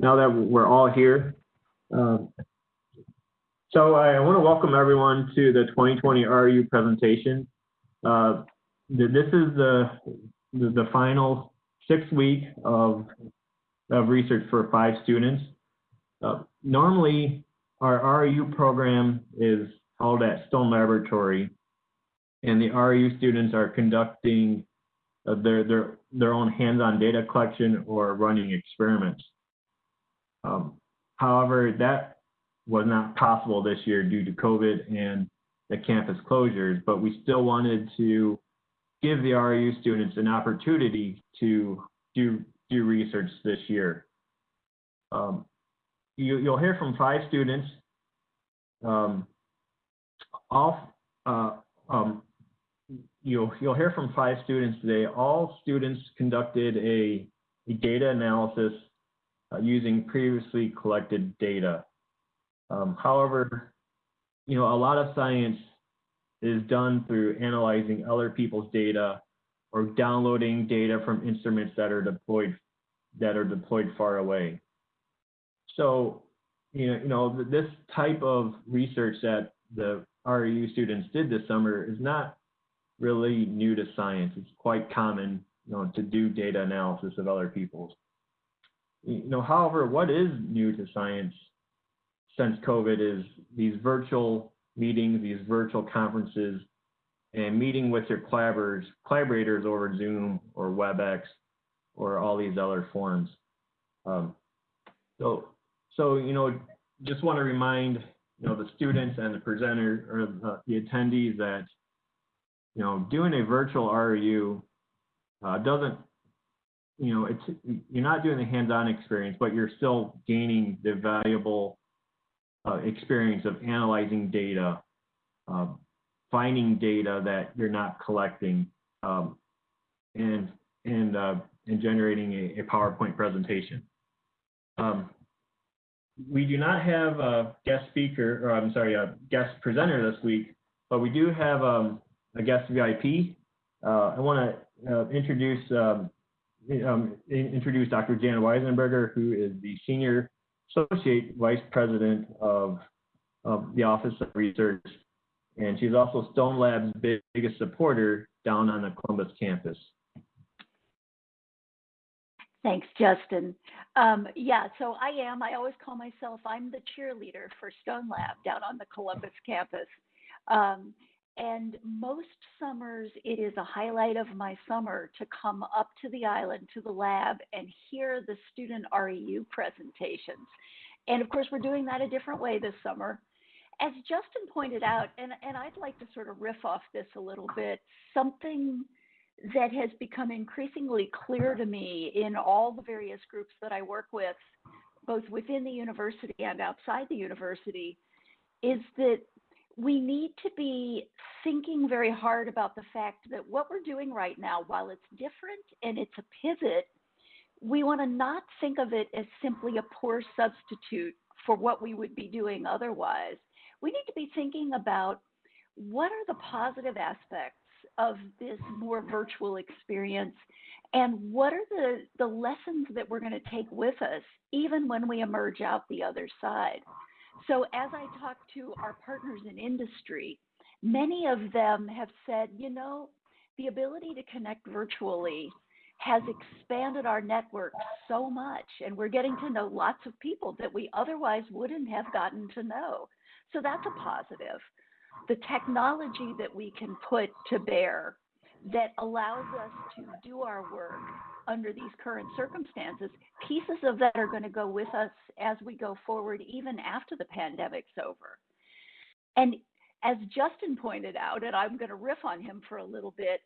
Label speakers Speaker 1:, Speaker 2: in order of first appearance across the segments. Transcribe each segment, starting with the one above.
Speaker 1: now that we're all here. Um, so I want to welcome everyone to the 2020 RU presentation. Uh, this is the, the, the final six week of, of research for five students. Uh, normally, our RU program is held at Stone Laboratory, and the RU students are conducting uh, their, their, their own hands-on data collection or running experiments. Um, however, that was not possible this year due to COVID and the campus closures, but we still wanted to give the RU students an opportunity to do, do research this year. Um, you, will hear from five students. Um, all, uh, um, you'll, you'll hear from five students today. All students conducted a, a data analysis uh, using previously collected data. Um, however, you know, a lot of science is done through analyzing other people's data or downloading data from instruments that are deployed that are deployed far away. So, you know, you know, this type of research that the RU students did this summer is not really new to science. It's quite common, you know, to do data analysis of other people's. You know, however, what is new to science since COVID is these virtual meetings, these virtual conferences, and meeting with your collaborators, collaborators over Zoom or WebEx or all these other forms. Um, so, so you know, just want to remind you know the students and the presenter or the, the attendees that you know doing a virtual RU uh, doesn't you know it's you're not doing the hands-on experience, but you're still gaining the valuable uh, experience of analyzing data, uh, finding data that you're not collecting, um, and and uh, and generating a, a, PowerPoint presentation. Um, we do not have a guest speaker, or I'm sorry, a guest presenter this week, but we do have um, a guest VIP. Uh, I want to uh, introduce um, introduce Dr. Jan Weisenberger, who is the senior Associate Vice President of, of the Office of Research, and she's also Stone Lab's biggest supporter down on the Columbus campus.
Speaker 2: Thanks, Justin. Um, yeah, so I am, I always call myself, I'm the cheerleader for Stone Lab down on the Columbus campus. Um, and most summers, it is a highlight of my summer to come up to the island, to the lab, and hear the student REU presentations. And of course, we're doing that a different way this summer. As Justin pointed out, and, and I'd like to sort of riff off this a little bit, something that has become increasingly clear to me in all the various groups that I work with, both within the university and outside the university, is that we need to be thinking very hard about the fact that what we're doing right now, while it's different and it's a pivot, we want to not think of it as simply a poor substitute for what we would be doing otherwise. We need to be thinking about what are the positive aspects of this more virtual experience and what are the, the lessons that we're going to take with us even when we emerge out the other side. So, as I talk to our partners in industry, many of them have said, you know, the ability to connect virtually has expanded our network so much, and we're getting to know lots of people that we otherwise wouldn't have gotten to know. So, that's a positive. The technology that we can put to bear that allows us to do our work under these current circumstances, pieces of that are going to go with us as we go forward, even after the pandemic's over. And as Justin pointed out, and I'm going to riff on him for a little bit,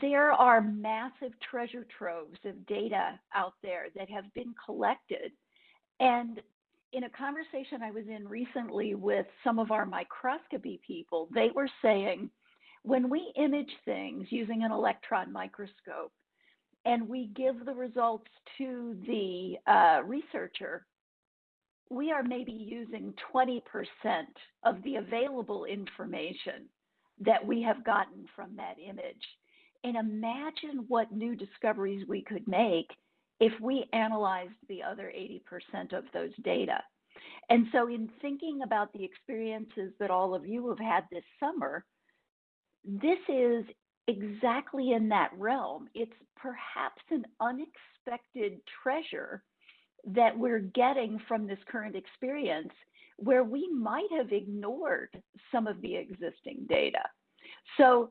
Speaker 2: there are massive treasure troves of data out there that have been collected. And in a conversation I was in recently with some of our microscopy people, they were saying when we image things using an electron microscope, and we give the results to the uh, researcher, we are maybe using 20% of the available information that we have gotten from that image. And imagine what new discoveries we could make if we analyzed the other 80% of those data. And so, in thinking about the experiences that all of you have had this summer, this is exactly in that realm. It's perhaps an unexpected treasure that we're getting from this current experience where we might have ignored some of the existing data. So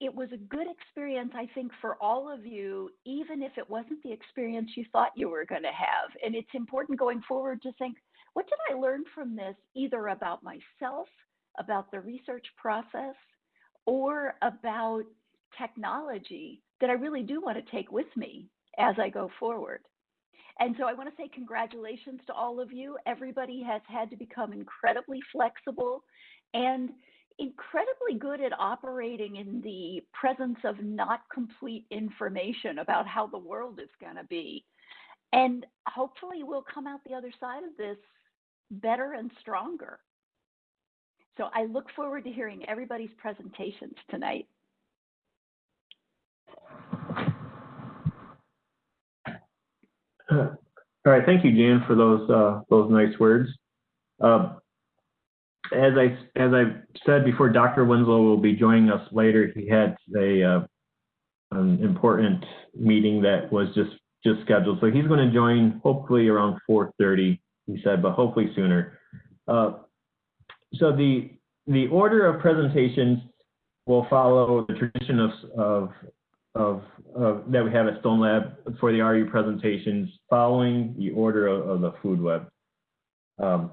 Speaker 2: it was a good experience, I think, for all of you, even if it wasn't the experience you thought you were going to have. And it's important going forward to think, what did I learn from this, either about myself, about the research process, or about technology that I really do want to take with me as I go forward? And so I want to say congratulations to all of you. Everybody has had to become incredibly flexible and incredibly good at operating in the presence of not complete information about how the world is going to be. And hopefully, we'll come out the other side of this better and stronger. So I look forward to hearing everybody's presentations tonight.
Speaker 1: All right, thank you, Jan, for those uh, those nice words. Uh, as I as I said before, Dr. Winslow will be joining us later. He had a uh, an important meeting that was just just scheduled, so he's going to join hopefully around 4:30. He said, but hopefully sooner. Uh, so the the order of presentations will follow the tradition of, of of, of, that we have at Stone Lab for the RU presentations following the order of, of the food web. Um,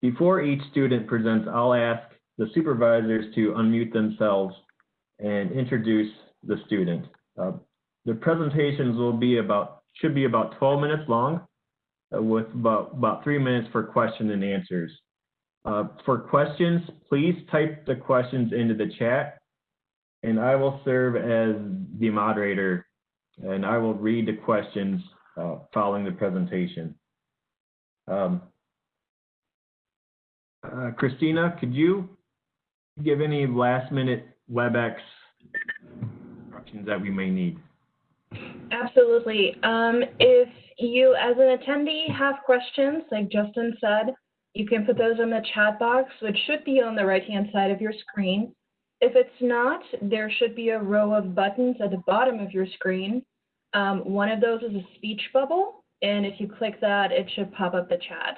Speaker 1: before each student presents, I'll ask the supervisors to unmute themselves and introduce the student. Uh, the presentations will be about, should be about 12 minutes long uh, with about, about three minutes for question and answers. Uh, for questions, please type the questions into the chat and I will serve as the moderator and I will read the questions uh, following the presentation. Um, uh, Christina, could you give any last minute WebEx instructions that we may need?
Speaker 3: Absolutely. Um, if you, as an attendee, have questions, like Justin said, you can put those in the chat box, which should be on the right-hand side of your screen. If it's not, there should be a row of buttons at the bottom of your screen. Um, one of those is a speech bubble, and if you click that, it should pop up the chat.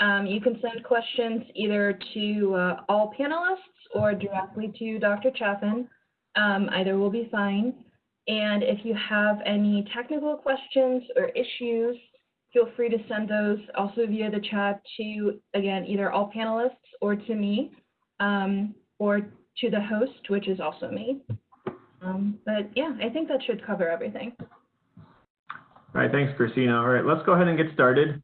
Speaker 3: Um, you can send questions either to uh, all panelists or directly to Dr. Chaffin. Um, either will be fine. And if you have any technical questions or issues, feel free to send those also via the chat to, again, either all panelists or to me. Um, or to the host, which is also me. Um, but yeah, I think that should cover everything.
Speaker 1: All right, thanks, Christina. All right, let's go ahead and get started.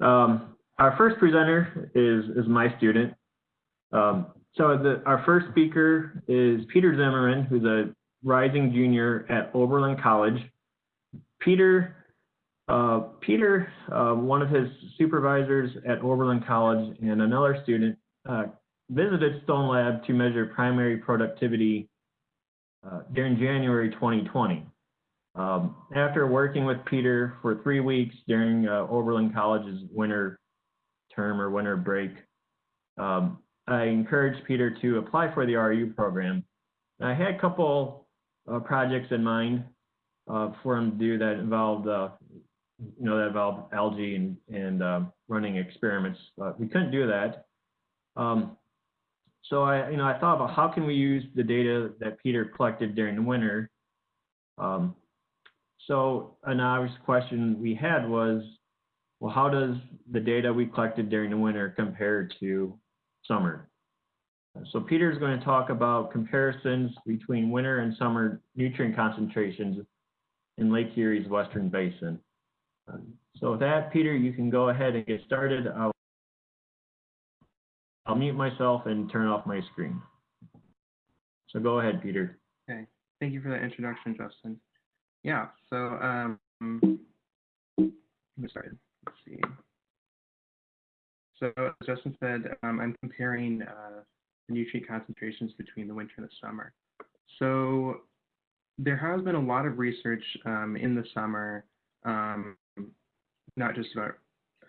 Speaker 1: Um, our first presenter is, is my student. Um, so the, our first speaker is Peter Zimmerman, who's a rising junior at Oberlin College. Peter, uh, Peter, uh, one of his supervisors at Oberlin College and another student, uh, visited Stone Lab to measure primary productivity uh, during January 2020. Um, after working with Peter for three weeks during uh, Oberlin College's winter term or winter break, um, I encouraged Peter to apply for the RU program. I had a couple uh, projects in mind uh, for him to do that involved, uh, you know, that involved algae and, and uh, running experiments. But we couldn't do that. Um, so I, you know, I thought about how can we use the data that Peter collected during the winter. Um, so an obvious question we had was, well, how does the data we collected during the winter compare to summer? So Peter is going to talk about comparisons between winter and summer nutrient concentrations in Lake Erie's Western Basin. So with that, Peter, you can go ahead and get started. I'll I'll mute myself and turn off my screen. So go ahead, Peter.
Speaker 4: Okay, thank you for that introduction, Justin. Yeah, so um, started. Let's see. So as Justin said, um, I'm comparing uh, the nutrient concentrations between the winter and the summer. So there has been a lot of research um, in the summer um, not just about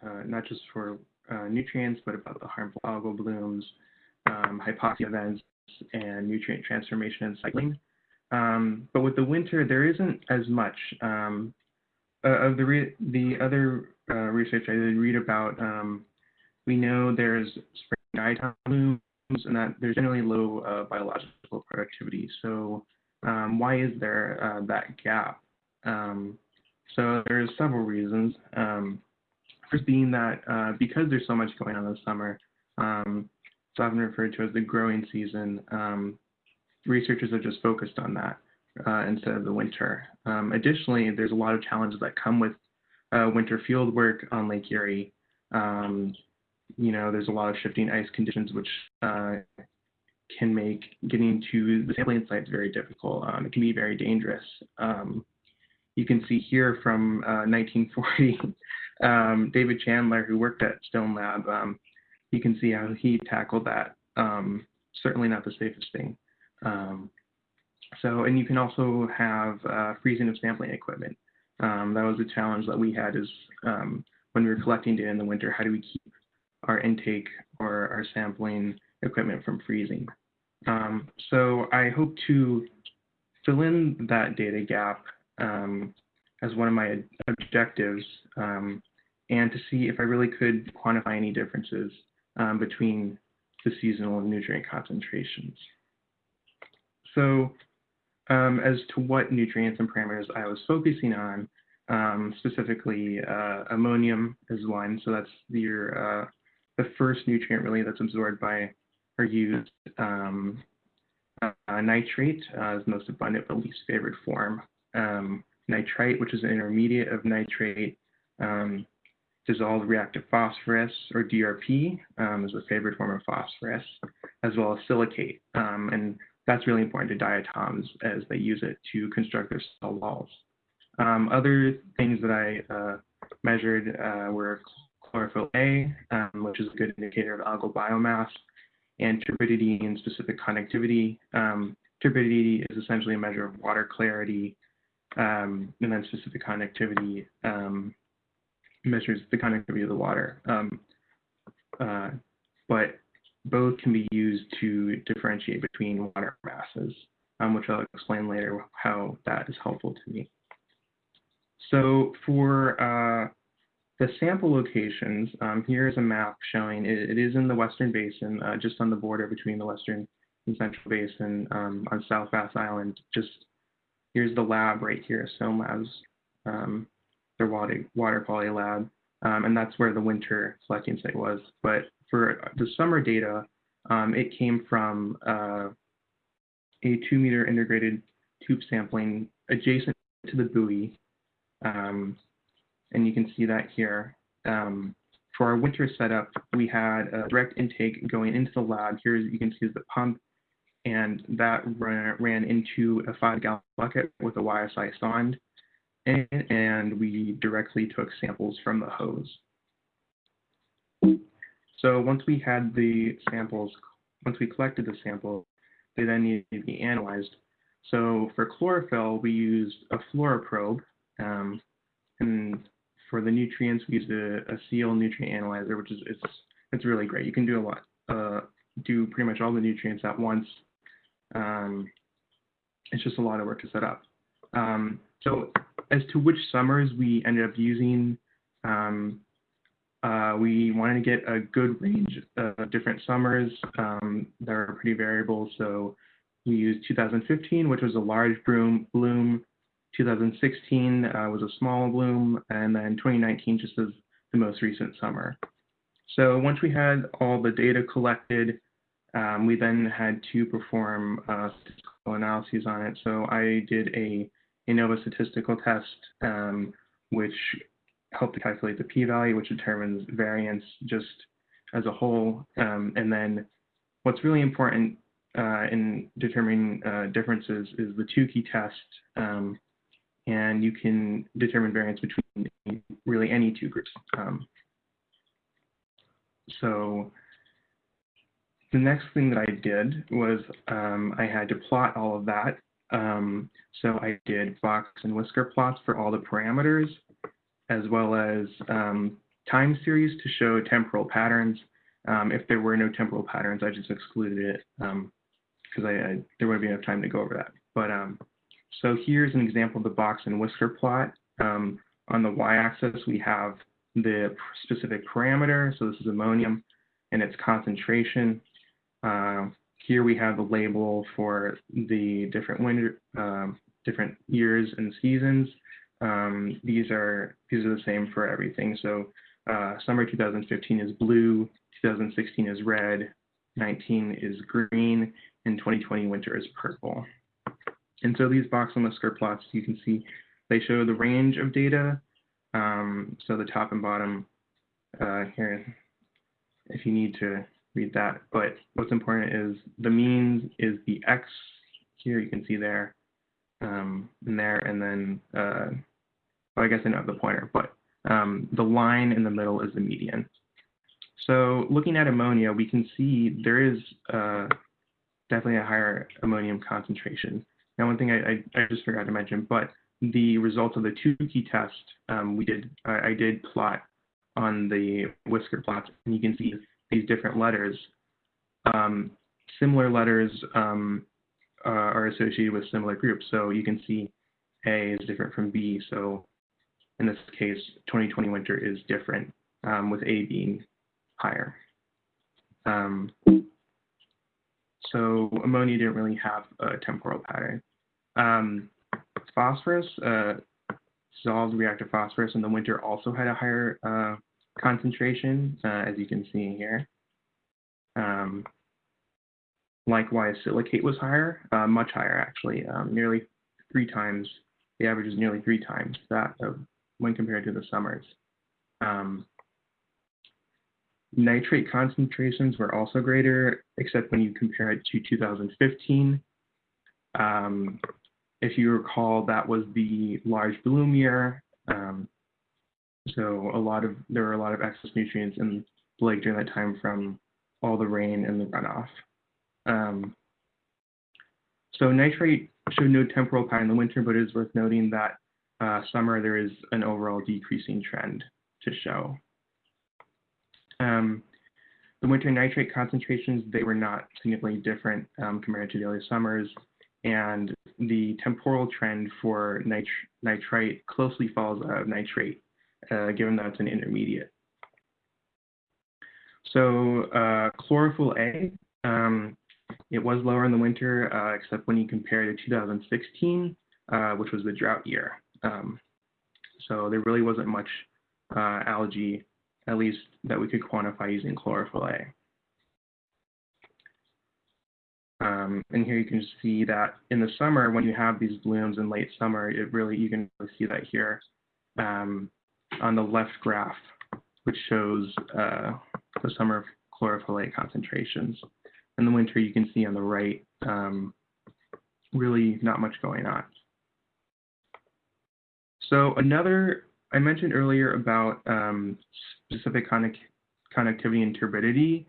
Speaker 4: uh, not just for uh, nutrients, but about the harmful algal blooms, um, hypoxia events, and nutrient transformation and cycling. Um, but with the winter, there isn't as much. Um, uh, of the the other uh, research I did read about, um, we know there's spring diatom blooms and that there's generally low uh, biological productivity. So um, why is there uh, that gap? Um, so there's several reasons. Um, first being that uh, because there's so much going on this summer, um, it's often referred to as the growing season. Um, researchers have just focused on that uh, instead of the winter. Um, additionally, there's a lot of challenges that come with uh, winter field work on Lake Erie. Um, you know, there's a lot of shifting ice conditions, which uh, can make getting to the sampling sites very difficult. Um, it can be very dangerous. Um, you can see here from 1940, uh, um, David Chandler, who worked at Stone Lab, um, you can see how he tackled that. Um, certainly not the safest thing. Um, so, and you can also have uh, freezing of sampling equipment. Um, that was a challenge that we had is um, when we were collecting data in the winter, how do we keep our intake or our sampling equipment from freezing? So I hope to fill in that data gap as one of my objectives um, and to see if I really could quantify any differences um, between the seasonal nutrient concentrations. So um, as to what nutrients and parameters I was focusing on, um, specifically uh, ammonium is one. So that's your uh, the first nutrient really that's absorbed by or used. Um, uh, nitrate uh, is most abundant but least favored form. Um, nitrite, which is an intermediate of nitrate. Um, dissolved reactive phosphorus, or DRP, um, is a favored form of phosphorus, as well as silicate. Um, and that's really important to diatoms as they use it to construct their cell walls. Um, other things that I uh, measured uh, were chlorophyll A, um, which is a good indicator of algal biomass, and turbidity and specific conductivity. Um, turbidity is essentially a measure of water clarity, um, and then specific conductivity measures the conductivity of the water. Um, uh, but both can be used to differentiate between water masses, um, which I'll explain later how that is helpful to me. So for uh, the sample locations, um, here's a map showing it, it is in the Western Basin, uh, just on the border between the Western and Central Basin um, on South Bass Island. Just here's the lab right here, Labs, um, their water, water quality lab, um, and that's where the winter collecting site was. But for the summer data, um, it came from uh, a two meter integrated tube sampling adjacent to the buoy. Um, and you can see that here. Um, for our winter setup, we had a direct intake going into the lab. Here you can see the pump, and that ran, ran into a five gallon bucket with a YSI sonde, and, and we directly took samples from the hose. So once we had the samples, once we collected the samples, they then needed to be analyzed. So for chlorophyll, we used a fluoroprobe, um, and for the nutrients, we used a, a seal nutrient analyzer, which is it's it's really great. You can do a lot, uh, do pretty much all the nutrients at once. Um, it's just a lot of work to set up. Um, so as to which summers we ended up using, um, uh, we wanted to get a good range of different summers um, that are pretty variable. So we used 2015, which was a large bloom, bloom 2016 uh, was a small bloom, and then 2019 just as the most recent summer. So once we had all the data collected, um, we then had to perform uh, statistical analyses on it. So I did a ANOVA statistical test, um, which helped to calculate the p-value, which determines variance just as a whole. Um, and then what's really important uh, in determining uh, differences is the Tukey test, um, and you can determine variance between really any two groups. Um, so the next thing that I did was um, I had to plot all of that. Um, so I did box and whisker plots for all the parameters, as well as um, time series to show temporal patterns. Um, if there were no temporal patterns, I just excluded it because I, I, there wouldn't be enough time to go over that. But um, so here's an example of the box and whisker plot. Um, on the y-axis, we have the specific parameter. So this is ammonium and its concentration. Uh, here we have the label for the different winter, um, different years and seasons. Um, these are these are the same for everything. So uh, summer 2015 is blue, 2016 is red, 19 is green, and 2020 winter is purple. And so these box and whisker plots, you can see they show the range of data. Um, so the top and bottom uh, here, if you need to read that. But what's important is the means is the x here, you can see there, um, and there, and then, uh, well, I guess I don't the pointer, but um, the line in the middle is the median. So looking at ammonia, we can see there is uh, definitely a higher ammonium concentration. Now, one thing I, I, I, just forgot to mention, but the results of the Tukey test, um, we did, I, I, did plot on the whisker plots, and you can see these different letters. Um, similar letters um, uh, are associated with similar groups. So you can see A is different from B. So in this case, 2020 winter is different um, with A being higher. Um, so ammonia didn't really have a temporal pattern. Um, phosphorus, uh, dissolved reactive phosphorus in the winter also had a higher uh, concentration, uh, as you can see here. Um, likewise, silicate was higher, uh, much higher actually, um, nearly three times. The average is nearly three times that of when compared to the summers. Um, nitrate concentrations were also greater, except when you compare it to 2015. Um, if you recall, that was the large bloom year. Um, so a lot of there were a lot of excess nutrients in the lake during that time from all the rain and the runoff. Um, so nitrate showed no temporal pattern in the winter, but it is worth noting that uh, summer there is an overall decreasing trend to show. Um, the winter nitrate concentrations, they were not significantly different um, compared to the other summers, and the temporal trend for nit nitrite closely follows nitrate, uh, given that it's an intermediate. So uh, chlorophyll A, um, it was lower in the winter, uh, except when you compare to 2016, uh, which was the drought year. Um, so there really wasn't much uh, algae, at least that we could quantify using chlorophyll A. Um, and here you can see that in the summer, when you have these blooms in late summer, it really, you can really see that here um, on the left graph, which shows uh, the summer chlorophyll A concentrations. In the winter, you can see on the right, um, really not much going on. So another, I mentioned earlier about um, specific connect conductivity and turbidity.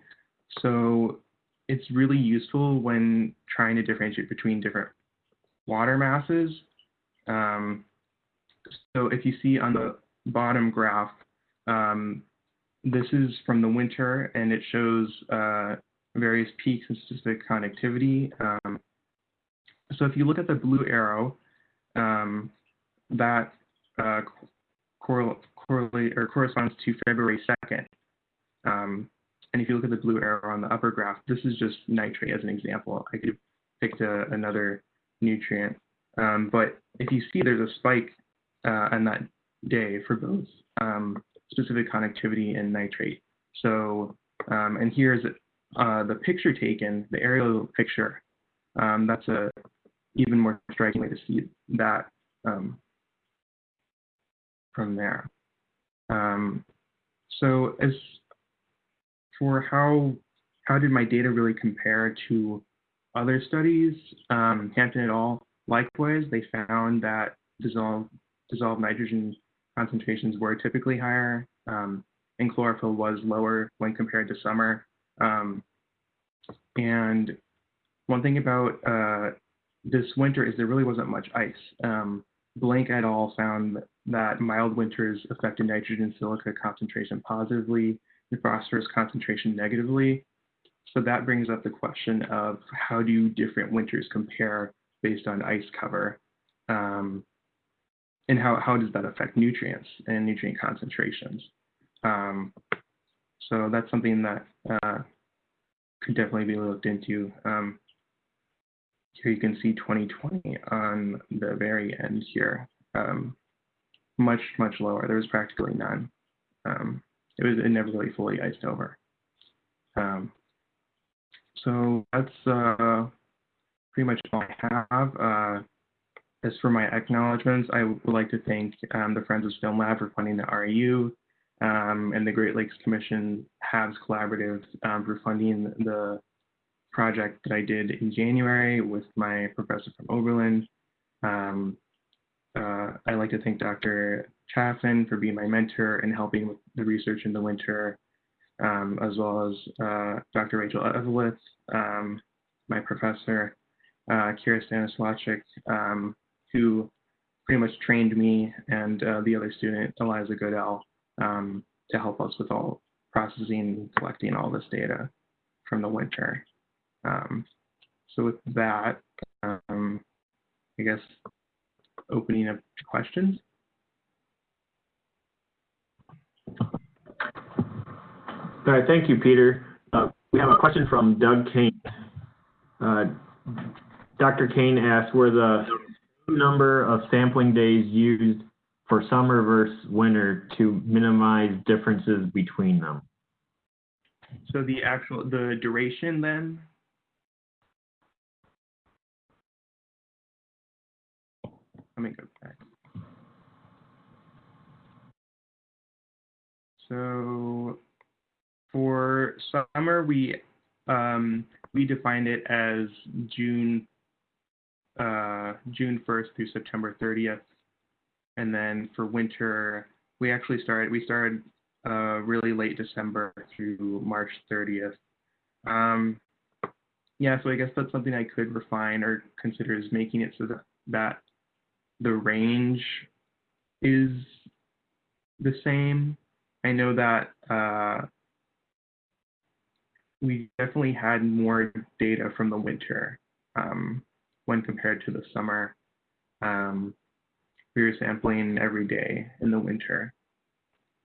Speaker 4: So it's really useful when trying to differentiate between different water masses. Um, so if you see on the bottom graph, um, this is from the winter and it shows uh, various peaks and specific connectivity. Um, so if you look at the blue arrow, um, that uh, correlate or corresponds to February 2nd. Um, and if you look at the blue arrow on the upper graph, this is just nitrate as an example. I could have picked a, another nutrient. Um, but if you see there's a spike uh, on that day for both um, specific conductivity and nitrate. So, um, and here's uh, the picture taken, the aerial picture. Um, that's a even more striking way to see that um, from there. Um, so as for how how did my data really compare to other studies, um, Hampton et al. Likewise, they found that dissolved dissolved nitrogen concentrations were typically higher, um, and chlorophyll was lower when compared to summer. Um, and one thing about uh, this winter is there really wasn't much ice. Um, Blank et al. found that mild winters affected nitrogen silica concentration positively and phosphorus concentration negatively. So that brings up the question of how do different winters compare based on ice cover? Um, and how, how does that affect nutrients and nutrient concentrations? Um, so that's something that uh, could definitely be looked into. Um, here you can see 2020 on the very end here. Um, much, much lower. There was practically none. Um, it was it never really fully iced over. Um, so that's uh, pretty much all I have. Uh, as for my acknowledgments, I would like to thank um, the Friends of Stone Lab for funding the REU um, and the Great Lakes Commission HABS Collaborative um, for funding the project that I did in January with my professor from Oberlin. Um, uh, I'd like to thank Dr. Chaffin for being my mentor and helping with the research in the winter, um, as well as uh, Dr. Rachel Eveleth, um, my professor, uh, Keara Stanislawczyk, um, who pretty much trained me and uh, the other student, Eliza Goodell, um, to help us with all processing and collecting all this data from the winter. Um, so with that, um, I guess opening up to questions.
Speaker 1: All right, thank you, Peter. Uh, we have a question from Doug Kane. Uh, Dr. Kane asked, were the number of sampling days used for summer versus winter to minimize differences between them?
Speaker 4: So the actual, the duration then? Let me go back. So for summer, we um, we defined it as June uh, June 1st through September 30th, and then for winter, we actually started we started uh, really late December through March 30th. Um, yeah, so I guess that's something I could refine or consider is making it so that, that the range is the same. I know that uh, we definitely had more data from the winter um, when compared to the summer. Um, we were sampling every day in the winter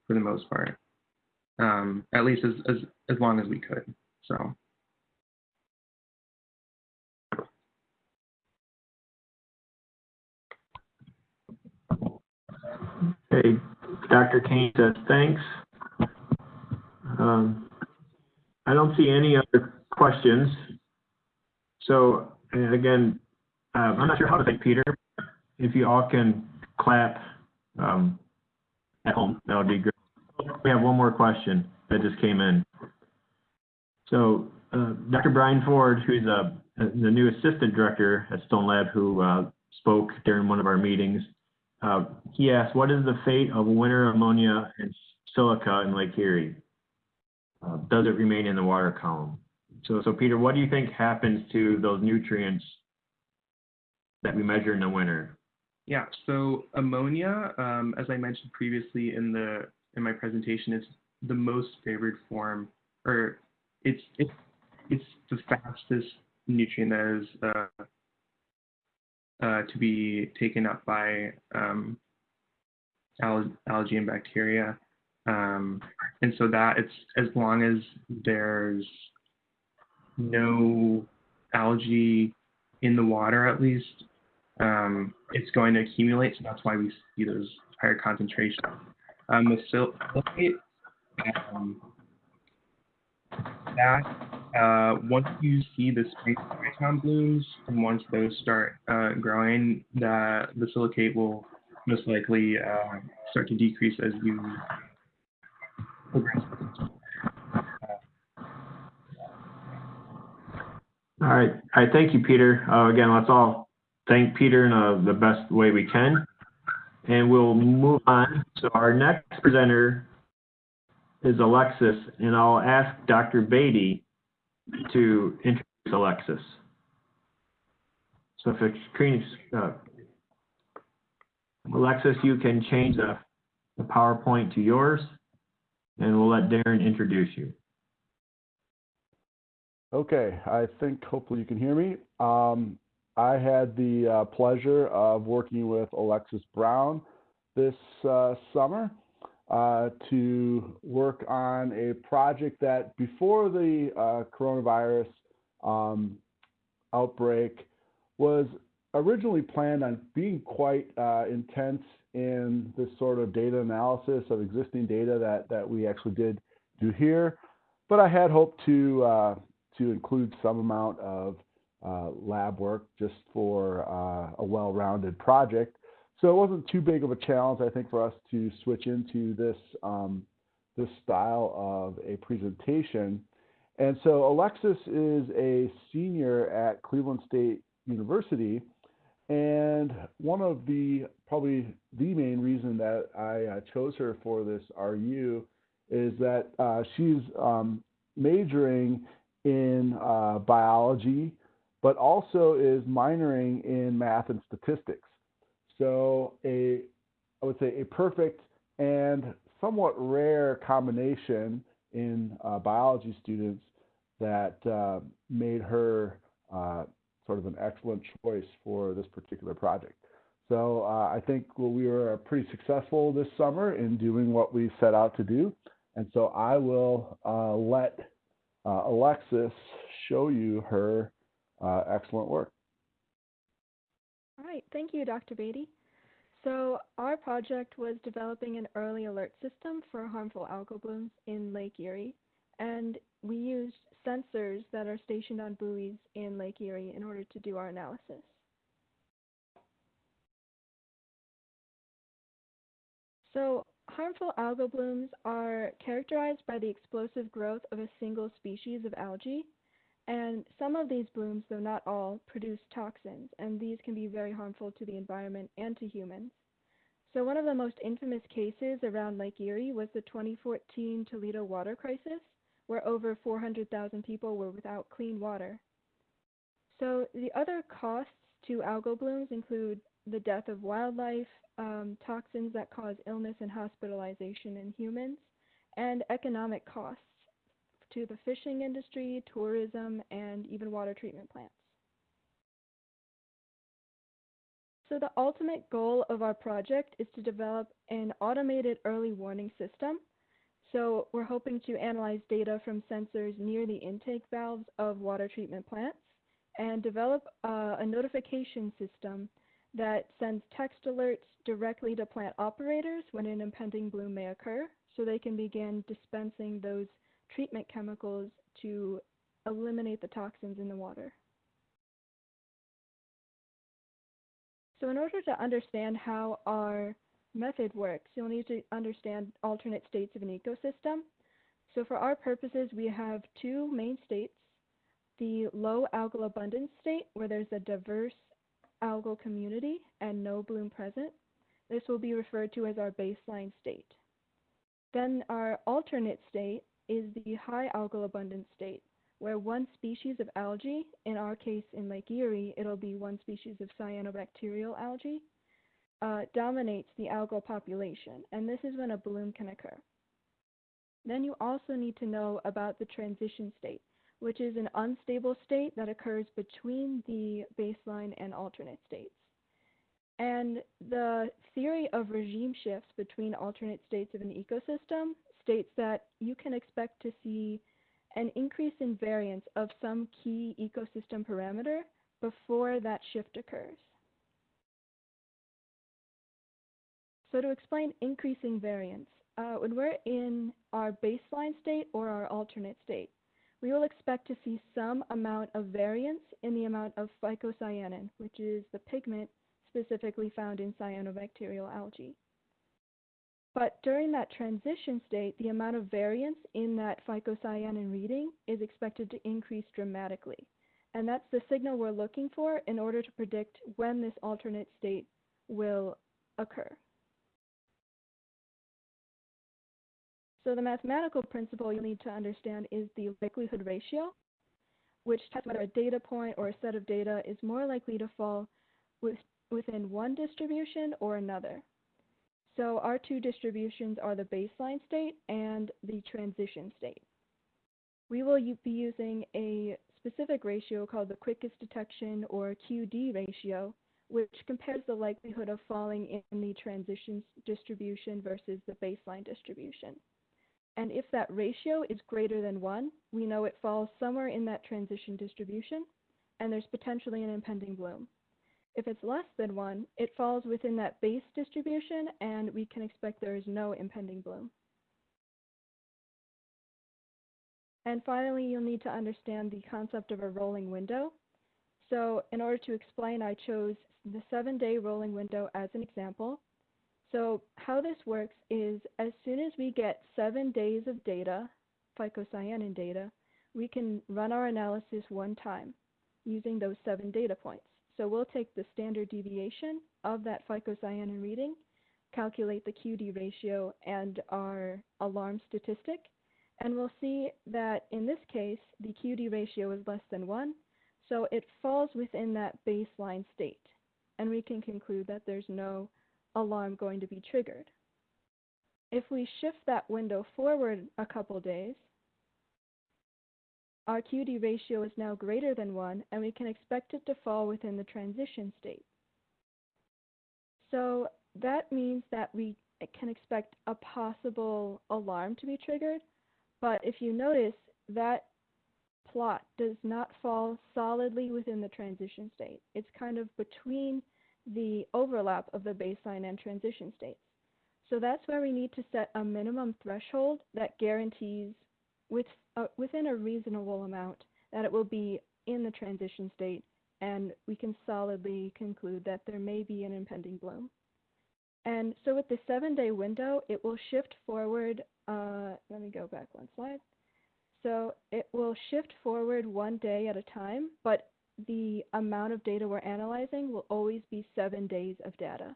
Speaker 4: for the most part, um, at least as, as, as long as we could. So.
Speaker 1: Okay, Dr. Kane says thanks. Um, I don't see any other questions. So again, uh, I'm not sure how to thank Peter. If you all can clap um, at home, that would be great. We have one more question that just came in. So uh, Dr. Brian Ford, who's uh, the new assistant director at Stone Lab, who uh, spoke during one of our meetings, uh, he asked, what is the fate of winter ammonia and silica in Lake Erie? Uh, does it remain in the water column? So, so Peter, what do you think happens to those nutrients that we measure in the winter?
Speaker 4: Yeah, so ammonia, um, as I mentioned previously in the in my presentation, is the most favored form, or it's it's it's the fastest nutrient that is uh, uh, to be taken up by um, al algae and bacteria. Um, and so that it's as long as there's no algae in the water, at least, um, it's going to accumulate. So that's why we see those higher concentrations. Um, the silicate, um, that uh, once you see the spring diatom blooms and once those start uh, growing, the the silicate will most likely uh, start to decrease as you progress.
Speaker 1: All right. All right. Thank you, Peter. Uh, again, let's all thank Peter in uh, the best way we can. And we'll move on. So our next presenter is Alexis, and I'll ask Dr. Bade to introduce Alexis. So if screen uh, Alexis, you can change the, the PowerPoint to yours, and we'll let Darren introduce you.
Speaker 5: Okay, I think hopefully you can hear me. Um, I had the uh, pleasure of working with Alexis Brown this uh, summer uh, to work on a project that before the uh, coronavirus um, outbreak was originally planned on being quite uh, intense in this sort of data analysis of existing data that, that we actually did do here. But I had hoped to uh, to include some amount of lab work just for uh, a well-rounded project. So it wasn't too big of a challenge, I think, for us to switch into this um, this style of a presentation. And so Alexis is a senior at Cleveland State University, and one of the probably the main reason that I uh, chose her for this RU is that uh, she's um, majoring in uh, biology, but also is minoring in math and statistics. So a, I would say a perfect and somewhat rare combination in uh, biology students that uh, made her uh, sort of an excellent choice for this particular project. So uh, I think we were pretty successful this summer in doing what we set out to do. And so I will uh, let uh, Alexis show you her uh, excellent work.
Speaker 6: All right, thank you, Dr. Bade. So our project was developing an early alert system for harmful algal blooms in Lake Erie, and we used sensors that are stationed on buoys in Lake Erie in order to do our analysis. So harmful algal blooms are characterized by the explosive growth of a single species of algae. And some of these blooms, though not all, produce toxins, and these can be very harmful to the environment and to humans. So one of the most infamous cases around Lake Erie was the 2014 Toledo water crisis, where over 400,000 people were without clean water. So the other costs to algal blooms include the death of wildlife, um, toxins that cause illness and hospitalization in humans, and economic costs to the fishing industry, tourism, and even water treatment plants. So the ultimate goal of our project is to develop an automated early warning system. So we're hoping to analyze data from sensors near the intake valves of water treatment plants and develop uh, a notification system that sends text alerts directly to plant operators when an impending bloom may occur so they can begin dispensing those treatment chemicals to eliminate the toxins in the water. So in order to understand how our method works, you'll need to understand alternate states of an ecosystem. So for our purposes, we have two main states, the low algal abundance state, where there's a diverse algal community and no bloom present. This will be referred to as our baseline state. Then our alternate state is the high algal abundance state, where one species of algae, in our case in Lake Erie, it'll be one species of cyanobacterial algae, uh, dominates the algal population, and this is when a bloom can occur. Then you also need to know about the transition state, which is an unstable state that occurs between the baseline and alternate states. And the theory of regime shifts between alternate states of an ecosystem states that you can expect to see an increase in variance of some key ecosystem parameter before that shift occurs. So to explain increasing variance, uh, when we're in our baseline state or our alternate state, we will expect to see some amount of variance in the amount of phycocyanin, which is the pigment specifically found in cyanobacterial algae. But during that transition state, the amount of variance in that phycocyanin reading is expected to increase dramatically. And that's the signal we're looking for in order to predict when this alternate state will occur. So the mathematical principle you'll need to understand is the likelihood ratio, which tests whether a data point or a set of data is more likely to fall with, within one distribution or another. So our two distributions are the baseline state and the transition state. We will be using a specific ratio called the quickest detection or QD ratio, which compares the likelihood of falling in the transition distribution versus the baseline distribution. And if that ratio is greater than 1, we know it falls somewhere in that transition distribution, and there's potentially an impending bloom. If it's less than 1, it falls within that base distribution, and we can expect there is no impending bloom. And finally, you'll need to understand the concept of a rolling window. So in order to explain, I chose the seven-day rolling window as an example. So how this works is as soon as we get seven days of data, phycocyanin data, we can run our analysis one time using those seven data points. So we'll take the standard deviation of that phycocyanin reading, calculate the QD ratio and our alarm statistic, and we'll see that in this case, the QD ratio is less than 1, so it falls within that baseline state. And we can conclude that there's no alarm going to be triggered. If we shift that window forward a couple days, our QD ratio is now greater than 1, and we can expect it to fall within the transition state. So that means that we can expect a possible alarm to be triggered, but if you notice, that plot does not fall solidly within the transition state. It's kind of between the overlap of the baseline and transition states. So that's where we need to set a minimum threshold that guarantees with, uh, within a reasonable amount that it will be in the transition state and we can solidly conclude that there may be an impending bloom. And so with the seven day window, it will shift forward, uh, let me go back one slide. So it will shift forward one day at a time, but the amount of data we're analyzing will always be seven days of data.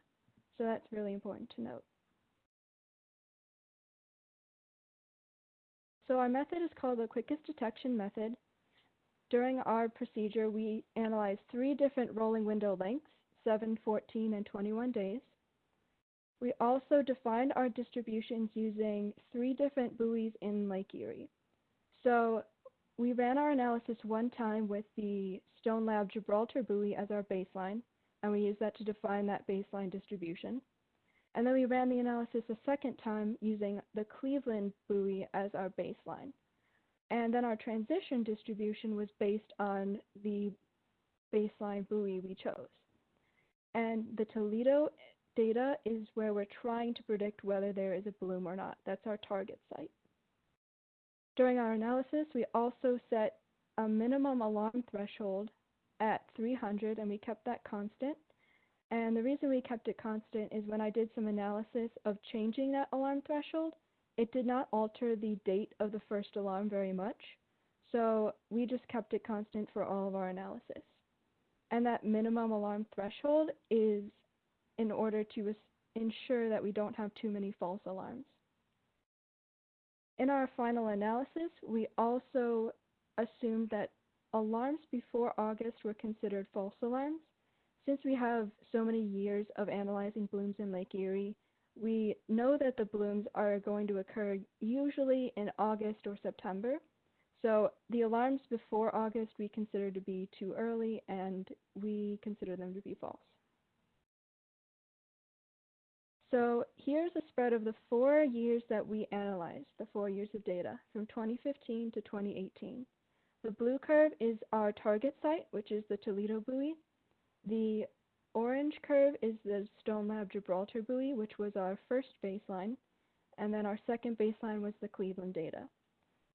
Speaker 6: So that's really important to note. So our method is called the quickest detection method. During our procedure, we analyzed three different rolling window lengths, 7, 14, and 21 days. We also defined our distributions using three different buoys in Lake Erie. So we ran our analysis one time with the Stone Lab Gibraltar buoy as our baseline, and we used that to define that baseline distribution. And then we ran the analysis a second time using the Cleveland buoy as our baseline. And then our transition distribution was based on the baseline buoy we chose. And the Toledo data is where we're trying to predict whether there is a bloom or not. That's our target site. During our analysis, we also set a minimum alarm threshold at 300 and we kept that constant. And the reason we kept it constant is when I did some analysis of changing that alarm threshold, it did not alter the date of the first alarm very much. So we just kept it constant for all of our analysis. And that minimum alarm threshold is in order to ensure that we don't have too many false alarms. In our final analysis, we also assumed that alarms before August were considered false alarms. Since we have so many years of analyzing blooms in Lake Erie, we know that the blooms are going to occur usually in August or September. So the alarms before August we consider to be too early and we consider them to be false. So here's a spread of the four years that we analyzed, the four years of data, from 2015 to 2018. The blue curve is our target site, which is the Toledo buoy. The orange curve is the Stone Lab Gibraltar buoy, which was our first baseline. And then our second baseline was the Cleveland data.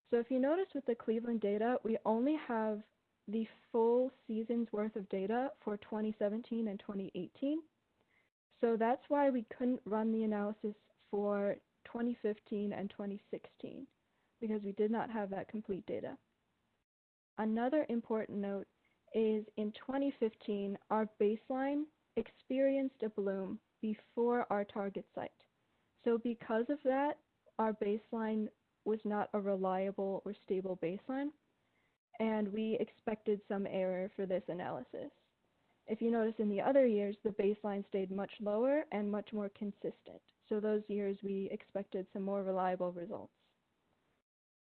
Speaker 6: So if you notice with the Cleveland data, we only have the full season's worth of data for 2017 and 2018. So that's why we couldn't run the analysis for 2015 and 2016 because we did not have that complete data. Another important note is in 2015, our baseline experienced a bloom before our target site. So because of that, our baseline was not a reliable or stable baseline, and we expected some error for this analysis. If you notice in the other years, the baseline stayed much lower and much more consistent. So those years we expected some more reliable results.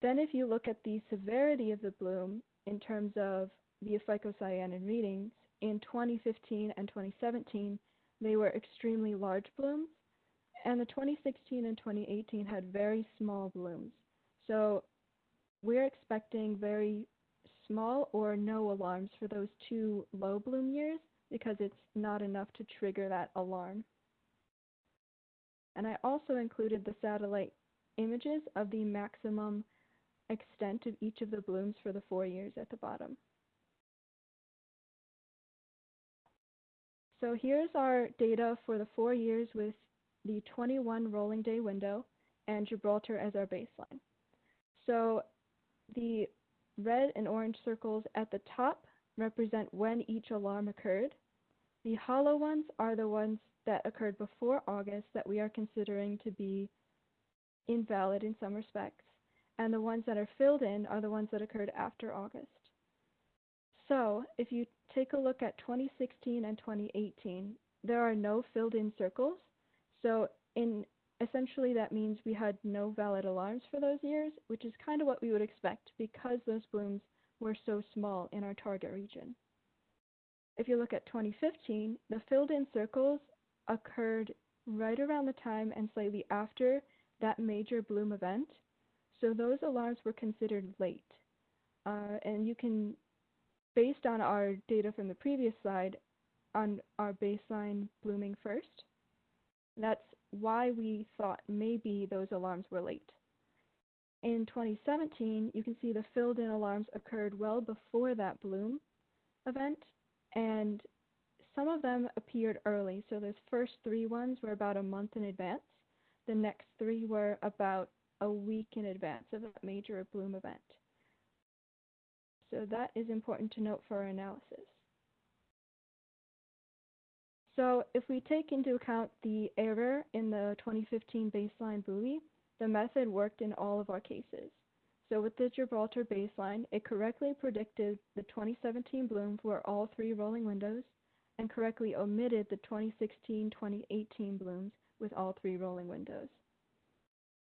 Speaker 6: Then if you look at the severity of the bloom in terms of the phycocyanin readings, in 2015 and 2017, they were extremely large blooms, and the 2016 and 2018 had very small blooms. So we're expecting very small or no alarms for those two low bloom years because it's not enough to trigger that alarm. And I also included the satellite images of the maximum extent of each of the blooms for the four years at the bottom. So here's our data for the four years with the 21 rolling day window and Gibraltar as our baseline. So the red and orange circles at the top represent when each alarm occurred. The hollow ones are the ones that occurred before August that we are considering to be invalid in some respects, and the ones that are filled in are the ones that occurred after August. So if you take a look at 2016 and 2018, there are no filled in circles. So in essentially that means we had no valid alarms for those years, which is kind of what we would expect because those blooms were so small in our target region. If you look at 2015, the filled in circles occurred right around the time and slightly after that major bloom event. So those alarms were considered late. Uh, and you can, based on our data from the previous slide, on our baseline blooming first, that's why we thought maybe those alarms were late. In 2017, you can see the filled in alarms occurred well before that bloom event, and some of them appeared early. So those first three ones were about a month in advance. The next three were about a week in advance of that major bloom event. So that is important to note for our analysis. So if we take into account the error in the 2015 baseline buoy, the method worked in all of our cases. So with the Gibraltar baseline, it correctly predicted the 2017 bloom for all three rolling windows and correctly omitted the 2016-2018 blooms with all three rolling windows.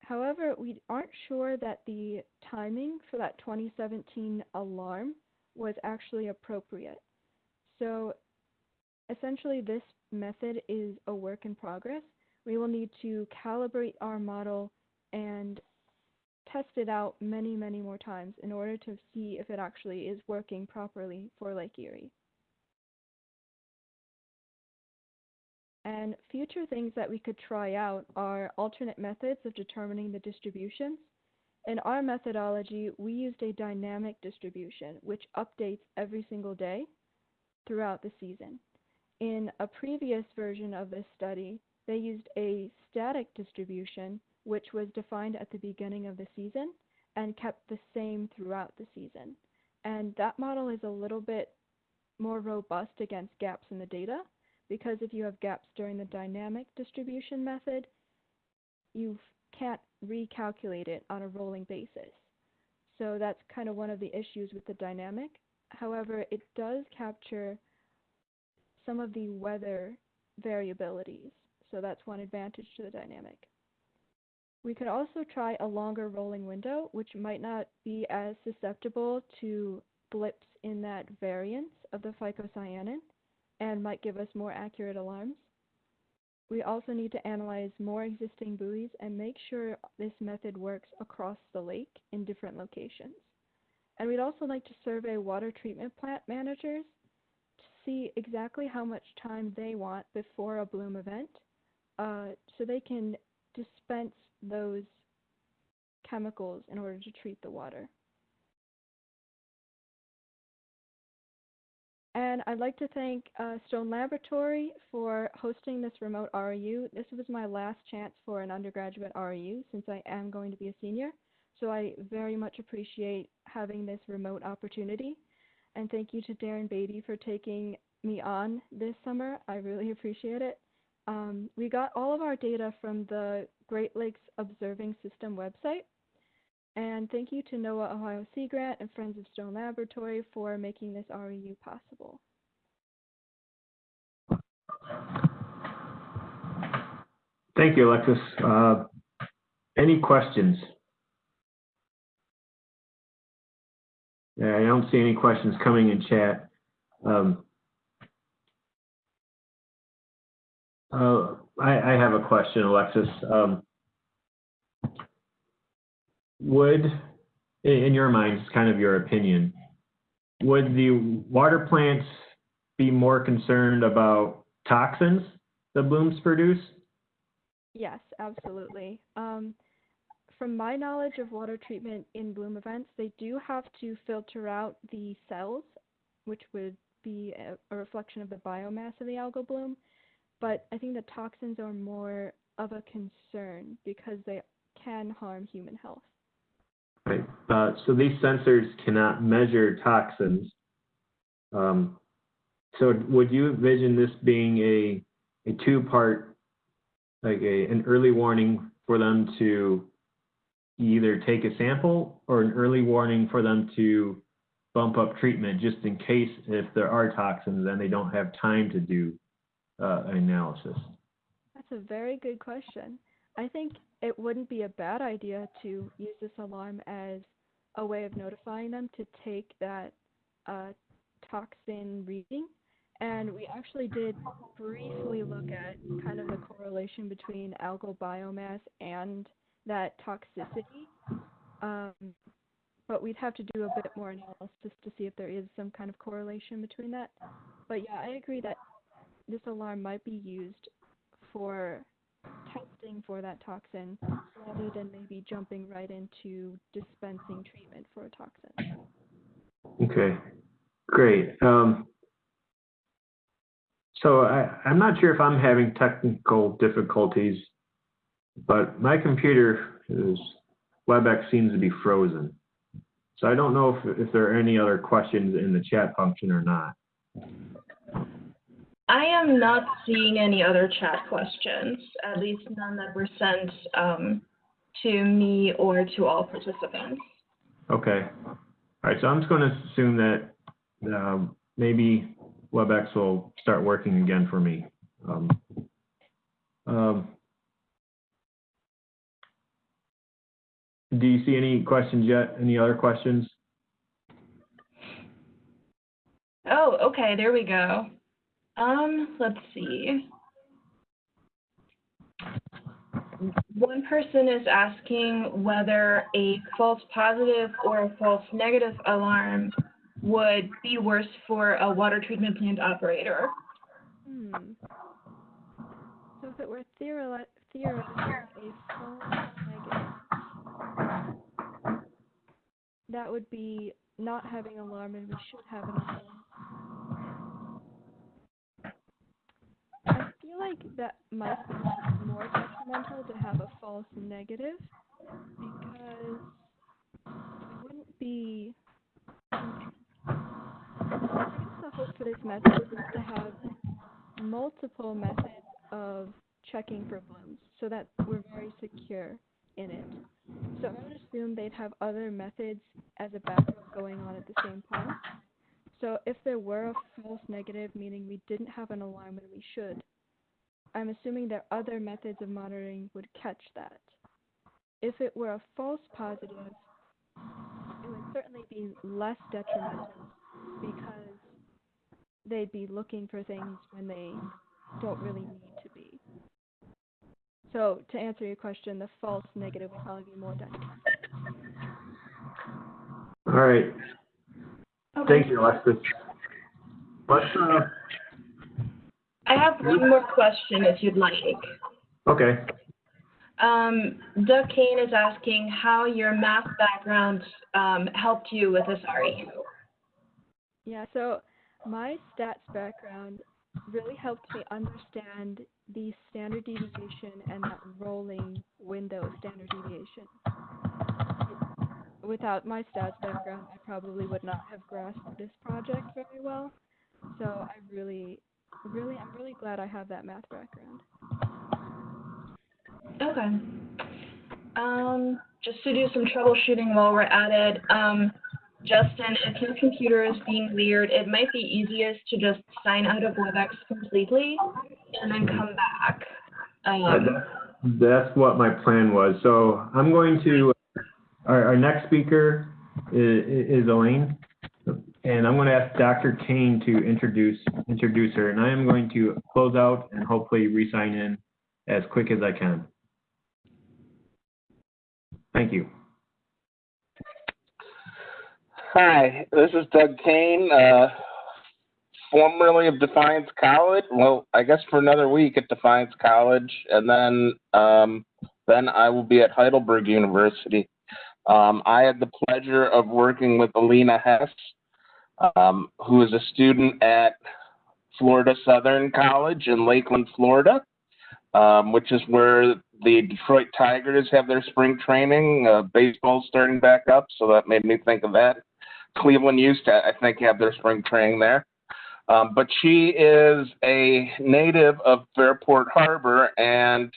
Speaker 6: However, we aren't sure that the timing for that 2017 alarm was actually appropriate. So essentially this method is a work in progress. We will need to calibrate our model and test it out many, many more times in order to see if it actually is working properly for Lake Erie. And future things that we could try out are alternate methods of determining the distributions. In our methodology, we used a dynamic distribution, which updates every single day throughout the season. In a previous version of this study, they used a static distribution, which was defined at the beginning of the season and kept the same throughout the season. And that model is a little bit more robust against gaps in the data because if you have gaps during the dynamic distribution method, you can't recalculate it on a rolling basis. So that's kind of one of the issues with the dynamic. However, it does capture some of the weather variabilities. So that's one advantage to the dynamic. We could also try a longer rolling window, which might not be as susceptible to blips in that variance of the phycocyanin and might give us more accurate alarms. We also need to analyze more existing buoys and make sure this method works across the lake in different locations. And we'd also like to survey water treatment plant managers to see exactly how much time they want before a bloom event uh, so they can dispense those chemicals in order to treat the water. And I'd like to thank uh, Stone Laboratory for hosting this remote REU. This was my last chance for an undergraduate REU since I am going to be a senior. So I very much appreciate having this remote opportunity. And thank you to Darren Beatty for taking me on this summer. I really appreciate it. Um, we got all of our data from the Great Lakes Observing System website. And thank you to NOAA Ohio Sea Grant and Friends of Stone Laboratory for making this REU possible.
Speaker 1: Thank you, Alexis. Uh, Any questions? Yeah, I don't see any questions coming in chat. Um, uh, I, I have a question, Alexis. Um, Would, in, your mind, it's kind of your opinion, would the water plants be more concerned about toxins the blooms produce?
Speaker 6: Yes, absolutely. Um, from my knowledge of water treatment in bloom events, they do have to filter out the cells, which would be a, a reflection of the biomass of the algal bloom. But I think the toxins are more of a concern because they can harm human health.
Speaker 1: Right. Uh, so these sensors cannot measure toxins. Um, so would you envision this being a, a two-part, like a, an early warning for them to either take a sample or an early warning for them to bump up treatment just in case if there are toxins and they don't have time to do uh, an analysis?
Speaker 6: That's a very good question. I think it wouldn't be a bad idea to use this alarm as a way of notifying them to take that uh, toxin reading. And we actually did briefly look at kind of the correlation between algal biomass and that toxicity. Um, but we'd have to do a bit more analysis to see if there is some kind of correlation between that. But yeah, I agree that this alarm might be used for testing for that toxin rather than maybe jumping right into dispensing treatment for a toxin.
Speaker 1: Okay, great. Um, so I, I'm not sure if I'm having technical difficulties, but my computer is, WebEx seems to be frozen. So I don't know if, if there are any other questions in the chat function or not.
Speaker 3: I am not seeing any other chat questions, at least none that were sent um, to me or to all participants.
Speaker 1: Okay. All right, so I'm just going to assume that um, maybe WebEx will start working again for me. Um, um, do you see any questions yet? Any other questions?
Speaker 3: Oh, okay, there we go. Um, let's see. One person is asking whether a false positive or a false negative alarm would be worse for a water treatment plant operator.
Speaker 6: Hmm. So if it were theori- theoretically a false negative, that would be not having an alarm and we should have an alarm. I feel like that might be more detrimental to have a false negative because it wouldn't be. I guess the hope for this method is to have multiple methods of checking for blooms so that we're very secure in it. So I would assume they'd have other methods as a backup going on at the same time. So if there were a false negative, meaning we didn't have an alarm when we should, I'm assuming that other methods of monitoring would catch that. If it were a false positive, it would certainly be less detrimental because they'd be looking for things when they don't really need to be. So to answer your question, the false negative would probably be more detrimental.
Speaker 1: All right. Thank you, Alexis. Let's, uh,
Speaker 3: I have one more question if you'd like.
Speaker 1: okay.
Speaker 3: Um, Doug Kane is asking how your math background um, helped you with this REU.
Speaker 6: Yeah, so my stats background really helped me understand the standard deviation and that rolling window standard deviation. Without my stats background, I probably would not have grasped this project very well. So I really, really, I'm really glad I have that math background.
Speaker 3: Okay. Um, just to do some troubleshooting while we're at it, um, Justin, if your computer is being weird, it might be easiest to just sign out of WebEx completely and then come back.
Speaker 1: Uh,
Speaker 3: Um,
Speaker 1: That's what my plan was. So I'm going to, our, our next speaker is, is Elaine. And I'm going to ask Dr. Kane to introduce, introduce her. And I am going to close out and hopefully re-sign in as quick as I can. Thank you.
Speaker 7: Hi, this is Doug Kane, uh, formerly of Defiance College. Well, I guess for another week at Defiance College, and then um, then I will be at Heidelberg University. Um, I had the pleasure of working with Alina Hess, um, who is a student at Florida Southern College in Lakeland, Florida, um, which is where the Detroit Tigers have their spring training. Uh, baseball's starting back up, so that made me think of that. Cleveland used to, I think, have their spring training there. Um, but she is a native of Fairport Harbor and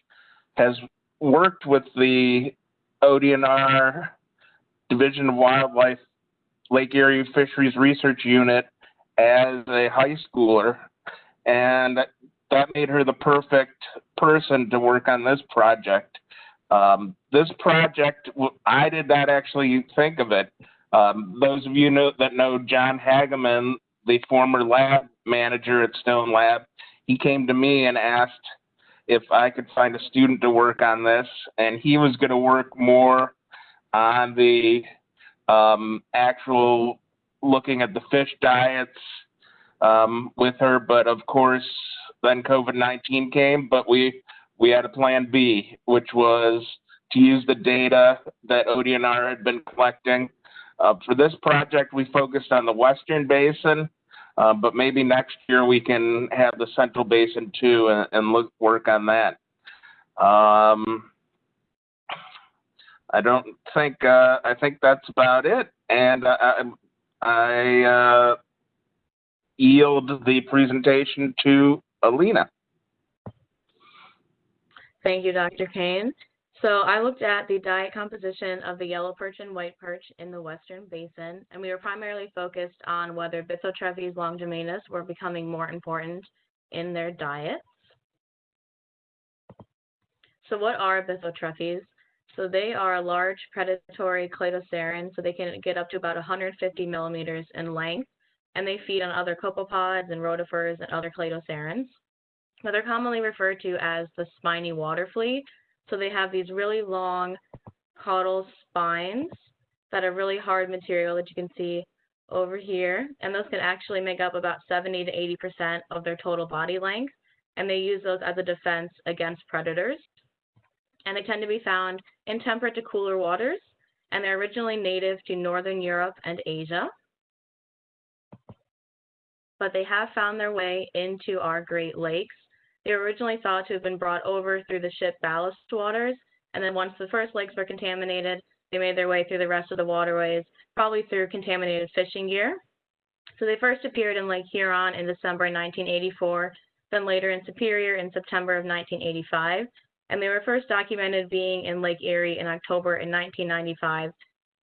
Speaker 7: has worked with the ODNR Division of Wildlife Lake Erie Fisheries Research Unit as a high schooler. And that made her the perfect person to work on this project. Um, this project, I did not actually think of it. Um, those of you know, that know John Hageman, the former lab manager at Stone Lab, he came to me and asked if I could find a student to work on this, and he was going to work more on the um, actual looking at the fish diets um, with her. But of course, then COVID 19 came, but we we had a plan B, which was to use the data that ODNR had been collecting. Uh, for this project, we focused on the Western Basin, uh, but maybe next year we can have the Central Basin too and, and look work on that. Um, I don't think uh, I think that's about it, and uh, I, I uh, yield the presentation to Alina.
Speaker 8: Thank you, Dr. Kane. So I looked at the diet composition of the yellow perch and white perch in the Western Basin, and we were primarily focused on whether Bythotrephes longimanus were becoming more important in their diets. So what are Bythotrephes? So they are a large predatory cladoceran, so they can get up to about 150 millimeters in length, and they feed on other copepods and rotifers and other cladocerans. Now they're commonly referred to as the spiny water flea. So they have these really long caudal spines that are really hard material that you can see over here. And those can actually make up about 70 to 80% of their total body length. And they use those as a defense against predators. And they tend to be found in temperate to cooler waters. And they're originally native to Northern Europe and Asia. But they have found their way into our Great Lakes they were originally thought to have been brought over through the ship ballast waters, and then once the first lakes were contaminated, they made their way through the rest of the waterways, probably through contaminated fishing gear. So they first appeared in Lake Huron in December 1984, then later in Superior in September of 1985, and they were first documented being in Lake Erie in October in 1995,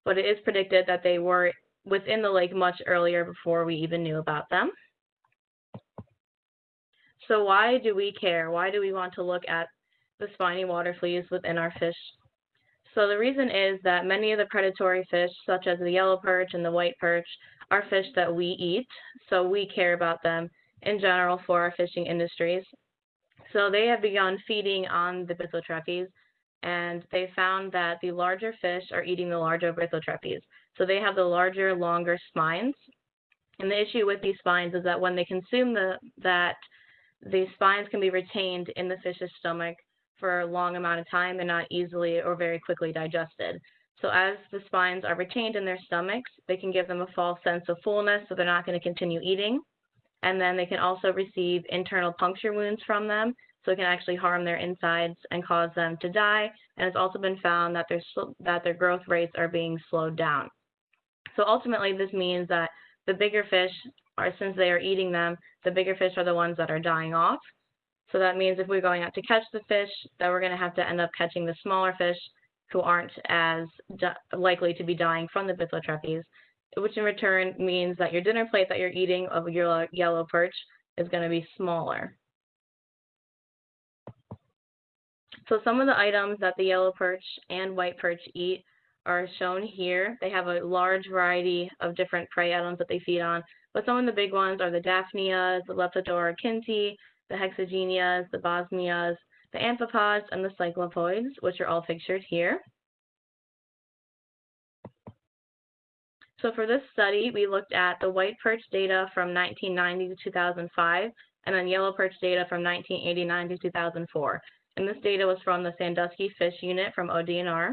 Speaker 8: but it is predicted that they were within the lake much earlier before we even knew about them. So why do we care? Why do we want to look at the spiny water fleas within our fish? So the reason is that many of the predatory fish, such as the yellow perch and the white perch, are fish that we eat. So we care about them in general for our fishing industries. So they have begun feeding on the Bythotrephes, and they found that the larger fish are eating the larger Bythotrephes. So they have the larger, longer spines. And the issue with these spines is that when they consume the that the spines can be retained in the fish's stomach for a long amount of time and not easily or very quickly digested. So as the spines are retained in their stomachs, they can give them a false sense of fullness, so they're not going to continue eating. And then they can also receive internal puncture wounds from them, so it can actually harm their insides and cause them to die. And it's also been found that their that their growth rates are being slowed down. So ultimately, this means that the bigger fish are, since they are eating them, the bigger fish are the ones that are dying off. So that means if we're going out to catch the fish, that we're going to have to end up catching the smaller fish who aren't as likely to be dying from the Bythotrephes, which in return means that your dinner plate that you're eating of your yellow perch is going to be smaller. So some of the items that the yellow perch and white perch eat are shown here. They have a large variety of different prey items that they feed on, but some of the big ones are the Daphnias, the Leptodora kindti, the Hexagenias, the Bosmias, the amphipods, and the cyclopods, which are all pictured here. So for this study, we looked at the white perch data from 1990 to 2005, and then yellow perch data from 1989 to 2004. And this data was from the Sandusky Fish Unit from ODNR.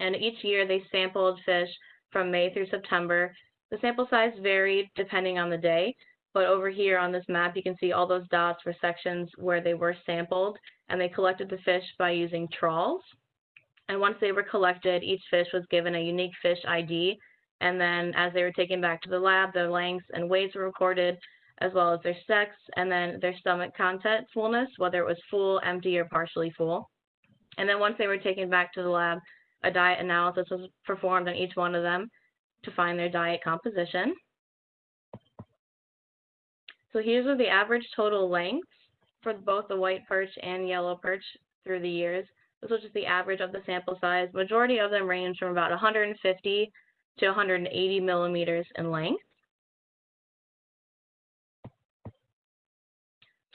Speaker 8: And each year they sampled fish from May through September. The sample size varied depending on the day, but over here on this map, you can see all those dots were sections where they were sampled, and they collected the fish by using trawls. And once they were collected, each fish was given a unique fish ID, and then as they were taken back to the lab, their lengths and weights were recorded, as well as their sex, and then their stomach content fullness, whether it was full, empty, or partially full. And then once they were taken back to the lab, a diet analysis was performed on each one of them to find their diet composition. So here's the average total lengths for both the white perch and yellow perch through the years. This was just the average of the sample size. Majority of them range from about 150 to 180 millimeters in length.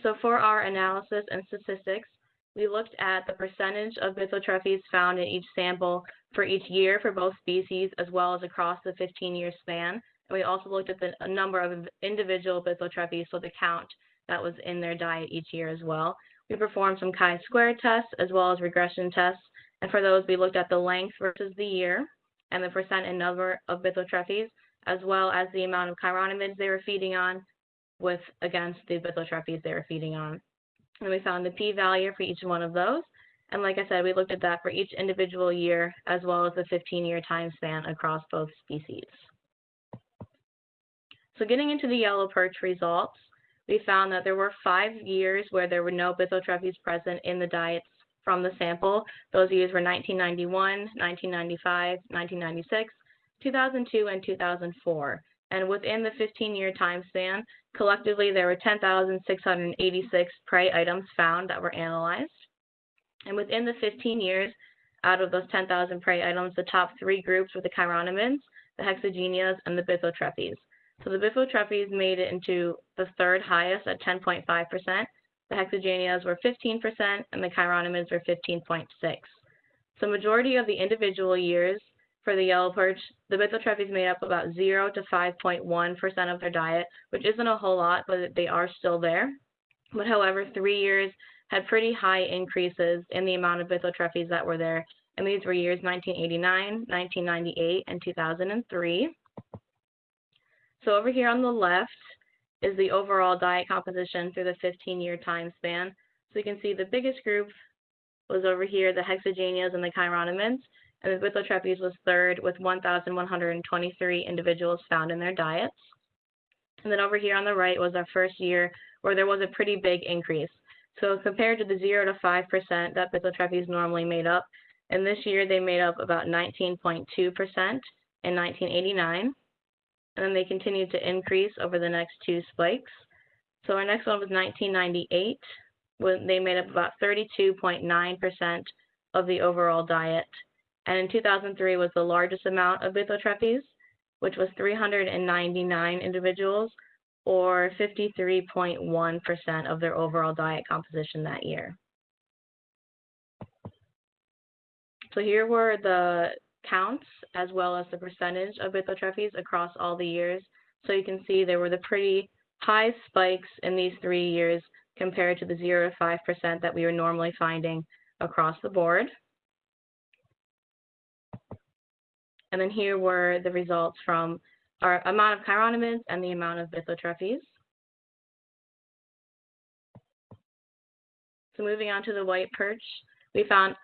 Speaker 8: So for our analysis and statistics, we looked at the percentage of Bythotrephes found in each sample for each year for both species as well as across the 15-year span. And we also looked at the number of individual Bythotrephes, so the count that was in their diet each year as well. We performed some chi-square tests as well as regression tests. And for those, we looked at the length versus the year and the percent and number of Bythotrephes, as well as the amount of chironomids they were feeding on with against the Bythotrephes they were feeding on. And we found the p-value for each one of those. And like I said, we looked at that for each individual year as well as the 15-year time span across both species. So getting into the yellow perch results, we found that there were five years where there were no Bythotrephes present in the diets from the sample. Those years were 1991, 1995, 1996, 2002, and 2004. And within the 15-year time span, collectively there were 10,686 prey items found that were analyzed. And within the 15 years, out of those 10,000 prey items, the top three groups were the chironomids, the hexagenias, and the Bythotrephes. So the Bythotrephes made it into the third highest at 10.5%. The hexagenias were 15%, and the chironomids were 15.6. So majority of the individual years for the yellow perch, the Bythotrephes made up about 0 to 5.1% of their diet, which isn't a whole lot, but they are still there. But however, three years had pretty high increases in the amount of Bythotrephes that were there, and these were years 1989, 1998, and 2003. So over here on the left is the overall diet composition through the 15-year time span. So you can see the biggest group was over here, the hexagenias and the chironomids, and the Bythotrephes was third with 1,123 individuals found in their diets. And then over here on the right was our first year where there was a pretty big increase. So compared to the 0 to 5% that Bythotrephes normally made up, and this year they made up about 19.2% in 1989 and then they continued to increase over the next two spikes. So our next one was 1998, when they made up about 32.9% of the overall diet. And in 2003 was the largest amount of Bythotrephes, which was 399 individuals, or 53.1% of their overall diet composition that year. So here were the counts as well as the percentage of Bythotrephes across all the years. So you can see there were the pretty high spikes in these three years compared to the 0 to 5% that we were normally finding across the board. And then here were the results from our amount of chironomids and the amount of Bythotrephes. So moving on to the white perch, we found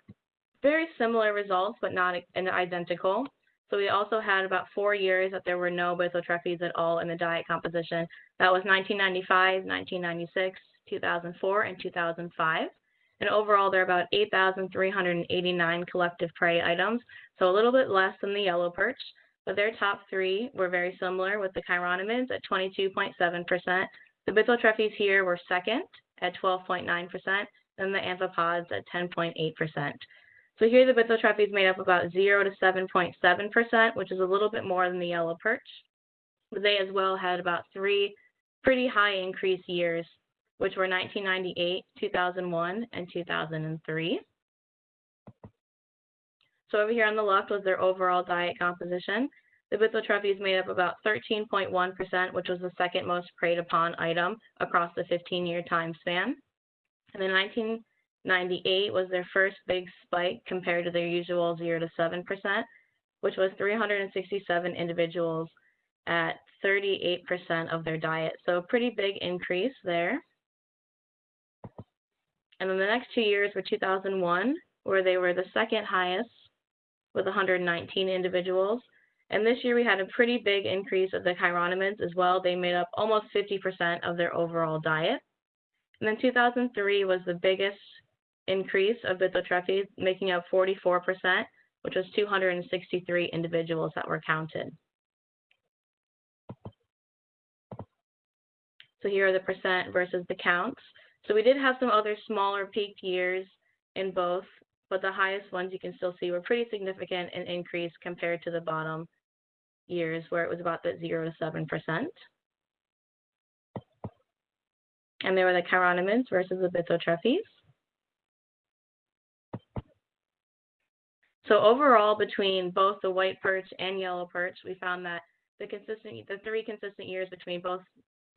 Speaker 8: very similar results, but not identical. So we also had about four years that there were no Bythotrephes at all in the diet composition. That was 1995, 1996, 2004, and 2005. And overall, there are about 8,389 collective prey items, so a little bit less than the yellow perch. But their top three were very similar with the chironomids at 22.7%. The Bythotrephes here were second at 12.9%, and the amphipods at 10.8%. So here the Bythotrephes made up about 0 to 7.7%, which is a little bit more than the yellow perch. But they as well had about three pretty high increase years, which were 1998, 2001, and 2003. So over here on the left was their overall diet composition. The Bythotrephes made up about 13.1%, which was the second most preyed upon item across the 15 year time span. And the 19 98 was their first big spike compared to their usual 0 to 7%, which was 367 individuals at 38% of their diet. So a pretty big increase there. And then the next two years were 2001, where they were the second highest with 119 individuals. And this year we had a pretty big increase of the chironomids as well. They made up almost 50% of their overall diet. And then 2003 was the biggest increase of Bythotrephes, making up 44%, which was 263 individuals that were counted. So here are the percent versus the counts. So we did have some other smaller peak years in both, but the highest ones you can still see were pretty significant in increase compared to the bottom years where it was about the 0 to 7%. And there were the chironomids versus the Bythotrephes. So overall, between both the white perch and yellow perch, we found that the consistent, the three consistent years between both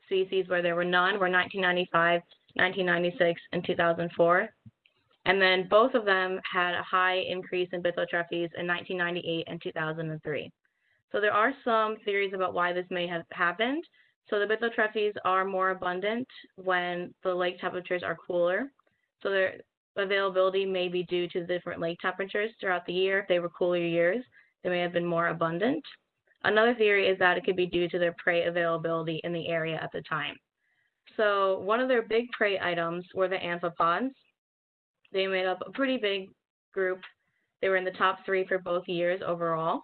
Speaker 8: species where there were none were 1995, 1996, and 2004. And then both of them had a high increase in Bythotrephes in 1998 and 2003. So there are some theories about why this may have happened. So the Bythotrephes are more abundant when the lake temperatures are cooler. So their availability may be due to the different lake temperatures throughout the year. If they were cooler years, they may have been more abundant. Another theory is that it could be due to their prey availability in the area at the time. So one of their big prey items were the amphipods. They made up a pretty big group. They were in the top three for both years overall.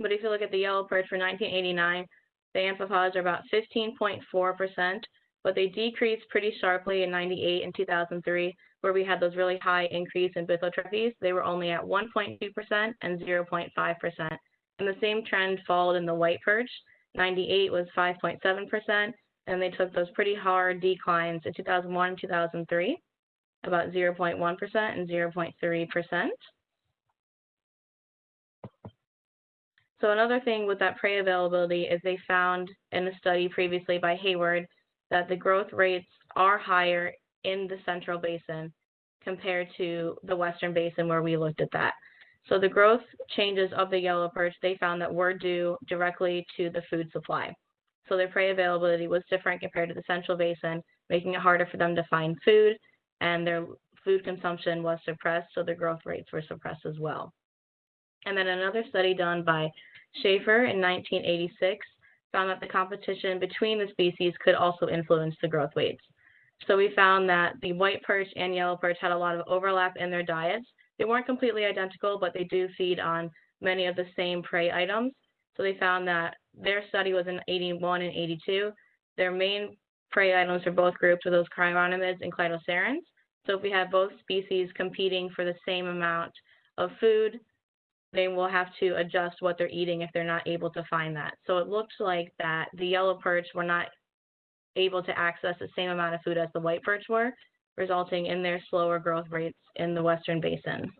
Speaker 8: But if you look at the yellow perch for 1989, the amphipods are about 15.4%, but they decreased pretty sharply in 98 and 2003, where we had those really high increase in Bythotrephes. They were only at 1.2% and 0.5%. And the same trend followed in the white perch. 98 was 5.7%, and they took those pretty hard declines in 2001 and 2003, about 0.1% and 0.3%. So another thing with that prey availability is they found in a study previously by Hayward that the growth rates are higher in the central basin compared to the western basin where we looked at that. So the growth changes of the yellow perch, they found that were due directly to the food supply. So their prey availability was different compared to the central basin, making it harder for them to find food, and their food consumption was suppressed, so their growth rates were suppressed as well. And then another study done by Schaefer in 1986 found that the competition between the species could also influence the growth weights. So we found that the white perch and yellow perch had a lot of overlap in their diets, they weren't completely identical, but they do feed on many of the same prey items. So they found that their study was in 81 and 82. Their main prey items for both groups were those chironomids and cladocerans. So if we have both species competing for the same amount of food, they will have to adjust what they're eating if they're not able to find that. So it looked like that the yellow perch were not able to access the same amount of food as the white perch were, resulting in their slower growth rates in the Western Basin.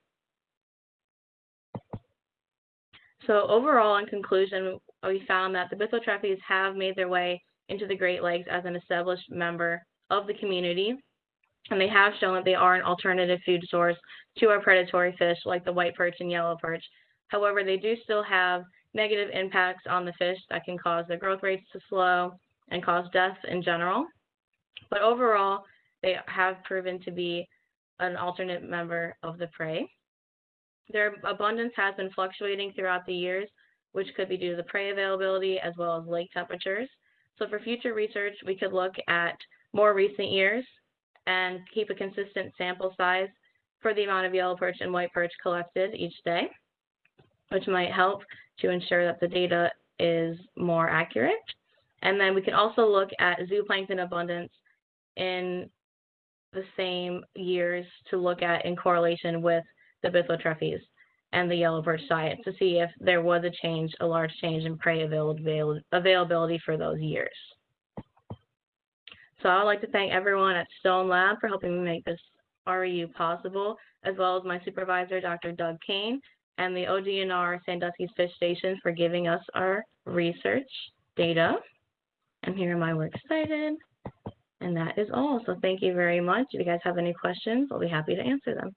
Speaker 8: So overall, in conclusion, we found that the Bythotrephes have made their way into the Great Lakes as an established member of the community, and they have shown that they are an alternative food source to our predatory fish like the white perch and yellow perch. However, they do still have negative impacts on the fish that can cause their growth rates to slow and cause death in general. But overall, they have proven to be an alternate member of the prey. Their abundance has been fluctuating throughout the years, which could be due to the prey availability as well as lake temperatures. So for future research, we could look at more recent years and keep a consistent sample size for the amount of yellow perch and white perch collected each day, which might help to ensure that the data is more accurate. And then we can also look at zooplankton abundance in the same years to look at in correlation with the Bythotrephes and the yellow perch diet to see if there was a change, a large change in prey avail- availability for those years. So I'd like to thank everyone at Stone Lab for helping me make this REU possible, as well as my supervisor, Dr. Doug Kane, and the ODNR Sandusky's Fish Station for giving us our research data. And here are my works cited. And that is all. So thank you very much. If you guys have any questions, I'll be happy to answer them.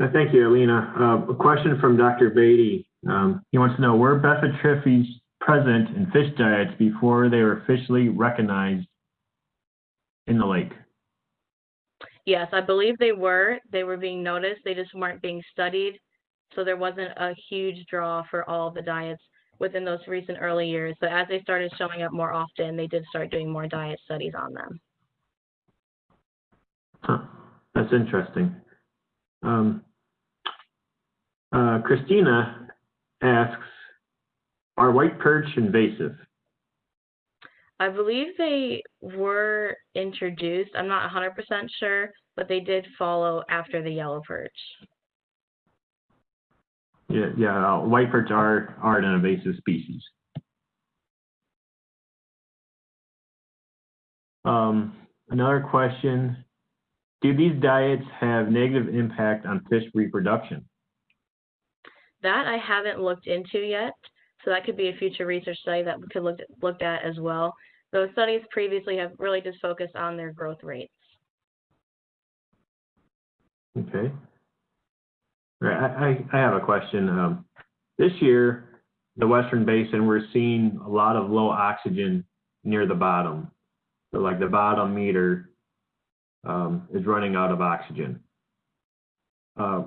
Speaker 1: Uh, Thank you, Alina. Uh, A question from Dr. Beatty. Um, He wants to know, were Bythotrephes present in fish diets before they were officially recognized in the lake?
Speaker 8: Yes, I believe they were. They were being noticed. They just weren't being studied. So there wasn't a huge draw for all the diets within those recent early years. But as they started showing up more often, they did start doing more diet studies on them.
Speaker 1: Huh, That's interesting. Um, uh, Christina asks, are white perch invasive?
Speaker 8: I believe they were introduced. I'm not 100% sure, but they did follow after the yellow perch.
Speaker 1: Yeah, yeah, uh, white perch are, are an invasive species. Um, another question, do these diets have negative impact on fish reproduction?
Speaker 8: That I haven't looked into yet, so that could be a future research study that we could look looked at as well. Those studies previously have really just focused on their growth rates.
Speaker 1: Okay. I, have a question. Um, this year, the Western Basin, we're seeing a lot of low oxygen near the bottom. So like the bottom meter um, is running out of oxygen. Uh,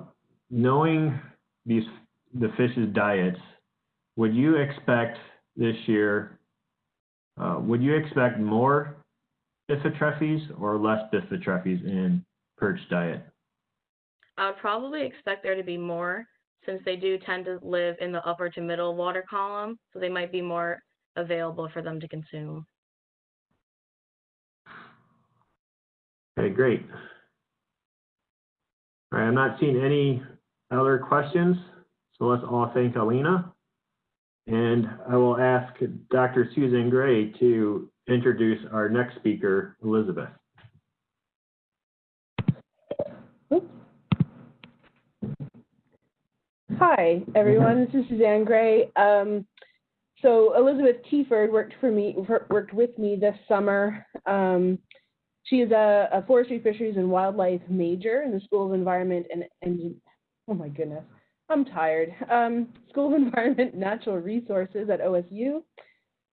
Speaker 1: knowing these the fish's diets, would you expect this year? Uh, would you expect more Bythotrephes or less Bythotrephes in perch diet?
Speaker 8: I would probably expect there to be more since they do tend to live in the upper to middle water column, so they might be more available for them to consume.
Speaker 1: Okay, great. All right, I'm not seeing any other questions, so let's all thank Alina. And I will ask Dr. Susan Gray to introduce our next speaker, Elizabeth.
Speaker 9: Hi, everyone. This is Suzanne Gray. Um, so Elizabeth Tieford worked for me, worked with me this summer. Um, she is a, a forestry, fisheries, and wildlife major in the School of Environment and, and oh my goodness, I'm tired. Um, School of Environment Natural Resources at OSU.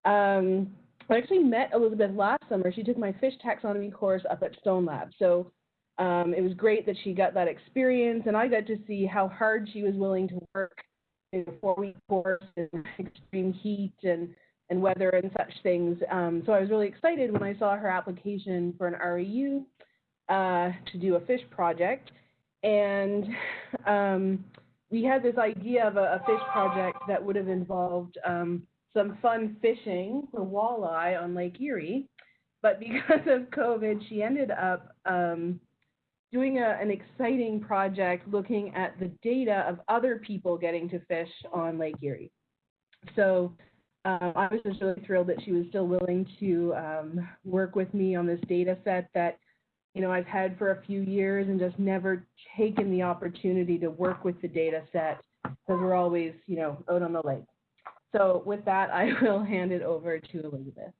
Speaker 9: Um, I actually met Elizabeth last summer. She took my fish taxonomy course up at Stone Lab. So um, it was great that she got that experience, and I got to see how hard she was willing to work in a four-week course in extreme heat and and weather and such things. Um, so I was really excited when I saw her application for an REU uh, to do a fish project, and um, we had this idea of a, a fish project that would have involved um, some fun fishing for walleye on Lake Erie. But because of COVID, she ended up um, doing a, an exciting project looking at the data of other people getting to fish on Lake Erie. So um, I was just really thrilled that she was still willing to um, work with me on this data set that, you know, I've had for a few years and just never taken the opportunity to work with the data set because we're always, you know, out on the lake. So with that, I will hand it over to Elizabeth.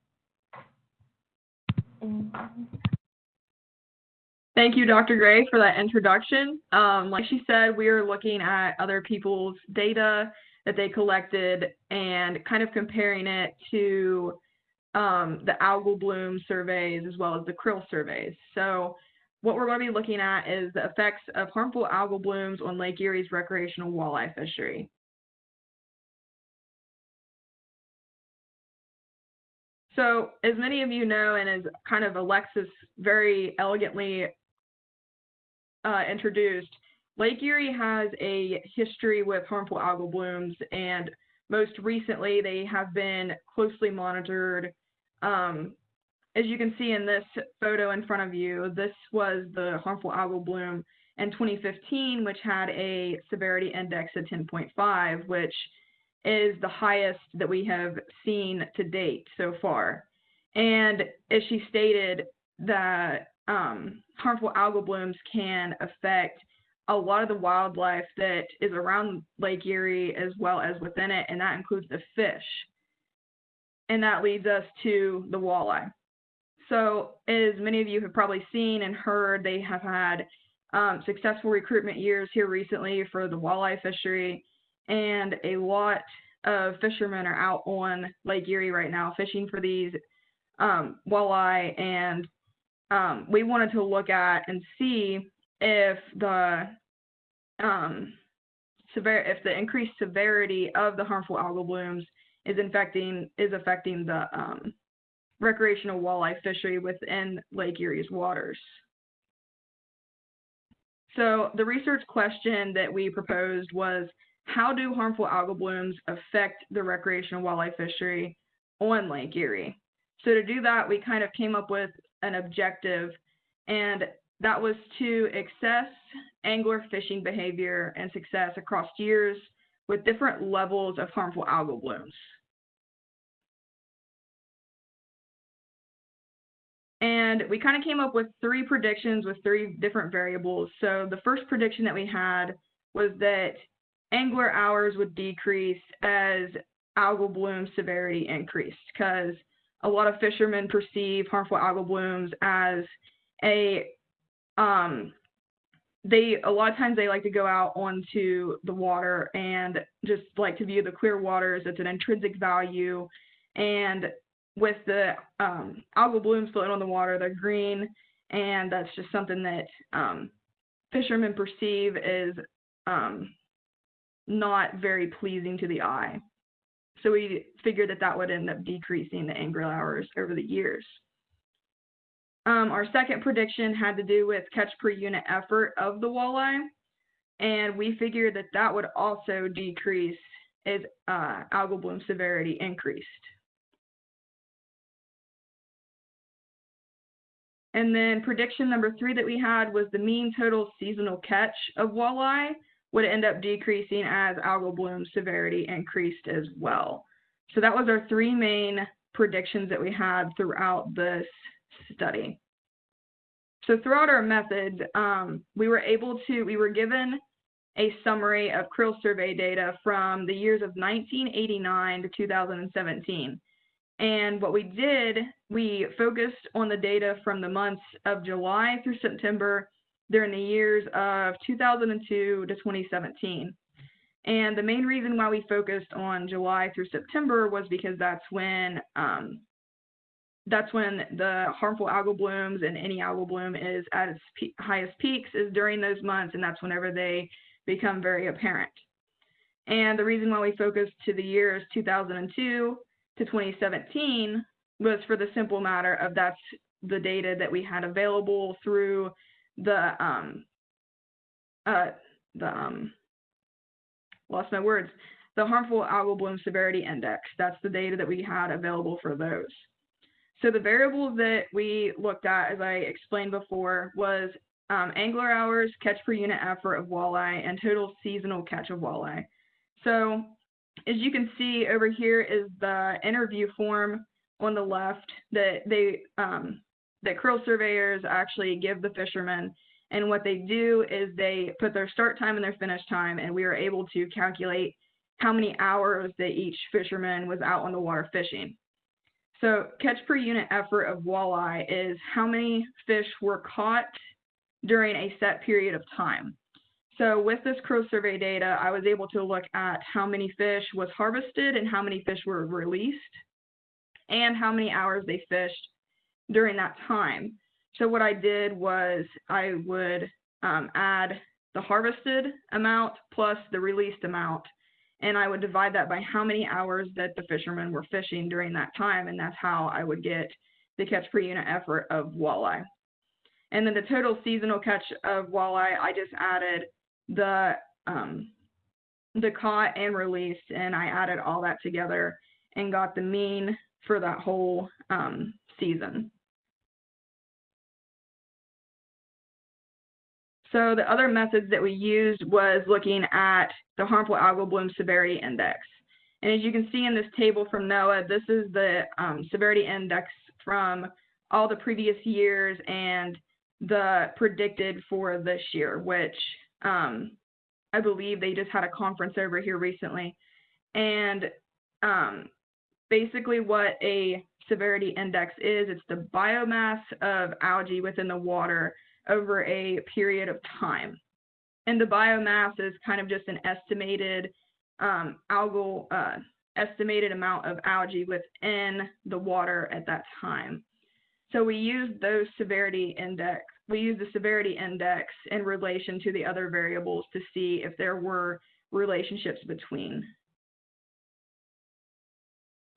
Speaker 10: Thank you, Dr. Gray, for that introduction. Um, like she said, we are looking at other people's data that they collected and kind of comparing it to um, the algal bloom surveys as well as the creel surveys. So what we're going to be looking at is the effects of harmful algal blooms on Lake Erie's recreational walleye fishery. So as many of you know, and as kind of Alexis very elegantly uh, introduced, Lake Erie has a history with harmful algal blooms, and most recently they have been closely monitored um, as you can see in this photo in front of you, this was the harmful algal bloom in 2015, which had a severity index of 10.5, which is the highest that we have seen to date so far. And as she stated, that um, harmful algal blooms can affect a lot of the wildlife that is around Lake Erie as well as within it, and that includes the fish. And that leads us to the walleye. So, as many of you have probably seen and heard, they have had um, successful recruitment years here recently for the walleye fishery, and a lot of fishermen are out on Lake Erie right now fishing for these um, walleye, and um, we wanted to look at and see if the um, if the increased severity of the harmful algal blooms is infecting is affecting the um, recreational walleye fishery within Lake Erie's waters. So the research question that we proposed was how do harmful algal blooms affect the recreational walleye fishery on Lake Erie? So to do that, we kind of came up with an objective, and that was to assess angler fishing behavior and success across years with different levels of harmful algal blooms. And we kind of came up with three predictions with three different variables. So the first prediction that we had was that angler hours would decrease as algal bloom severity increased because a lot of fishermen perceive harmful algal blooms as a um, they a lot of times they like to go out onto the water and just like to view the clear waters. It's an intrinsic value, and with the um, algal blooms floating on the water, they're green, and that's just something that um, fishermen perceive is um, not very pleasing to the eye. So we figured that that would end up decreasing the angler hours over the years. Um, our second prediction had to do with catch per unit effort of the walleye, and we figured that that would also decrease as uh, algal bloom severity increased. And then prediction number three that we had was the mean total seasonal catch of walleye would end up decreasing as algal bloom severity increased as well. So that was our three main predictions that we had throughout this study. So throughout our method, um, we were able to, we were given a summary of creel survey data from the years of 1989 to 2017. And what we did, we focused on the data from the months of July through September during the years of 2002 to 2017. And the main reason why we focused on July through September was because that's when um, that's when the harmful algal blooms and any algal bloom is at its pe highest peaks is during those months, and that's whenever they become very apparent. And the reason why we focused to the years 2002 to 2017 was for the simple matter of that's the data that we had available through the um uh the um lost my words. The harmful algal bloom severity index. That's the data that we had available for those. So the variables that we looked at as i explained before was um, angler hours catch per unit effort of walleye and total seasonal catch of walleye. So as you can see over here is the interview form on the left that they um, that creel surveyors actually give the fishermen. And what they do is they put their start time and their finish time, and we are able to calculate how many hours that each fisherman was out on the water fishing. So catch per unit effort of walleye is how many fish were caught during a set period of time. So with this creel survey data, I was able to look at how many fish was harvested and how many fish were released and how many hours they fished during that time. So what I did was I would um, add the harvested amount plus the released amount, and I would divide that by how many hours that the fishermen were fishing during that time, and that's how I would get the catch per unit effort of walleye. And then the total seasonal catch of walleye, I just added the um, the caught and released, and I added all that together and got the mean for that whole um, season. So the other methods that we used was looking at the harmful algal bloom severity index. And as you can see in this table from NOAA, this is the um, severity index from all the previous years and the predicted for this year, which um, I believe they just had a conference over here recently. And um, basically, what a severity index is, it's the biomass of algae within the water over a period of time. And the biomass is kind of just an estimated um, algal, uh, estimated amount of algae within the water at that time. So we use those severity index, we use the severity index in relation to the other variables to see if there were relationships between.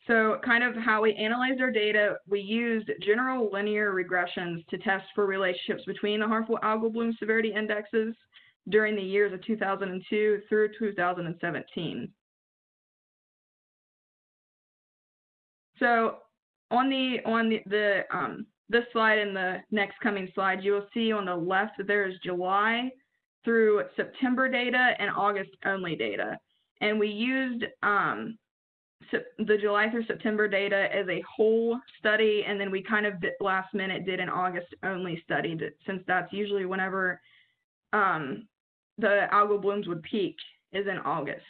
Speaker 10: So kind of how we analyzed our data, we used general linear regressions to test for relationships between the harmful algal bloom severity indexes during the years of 2002 through 2017. So on the on the, the um, this slide and the next coming slide, you will see on the left that there is July through September data and August only data. And we used um, the July through September data as a whole study, and then we kind of last minute did an August only study, since that's usually whenever um, the algal blooms would peak is in August.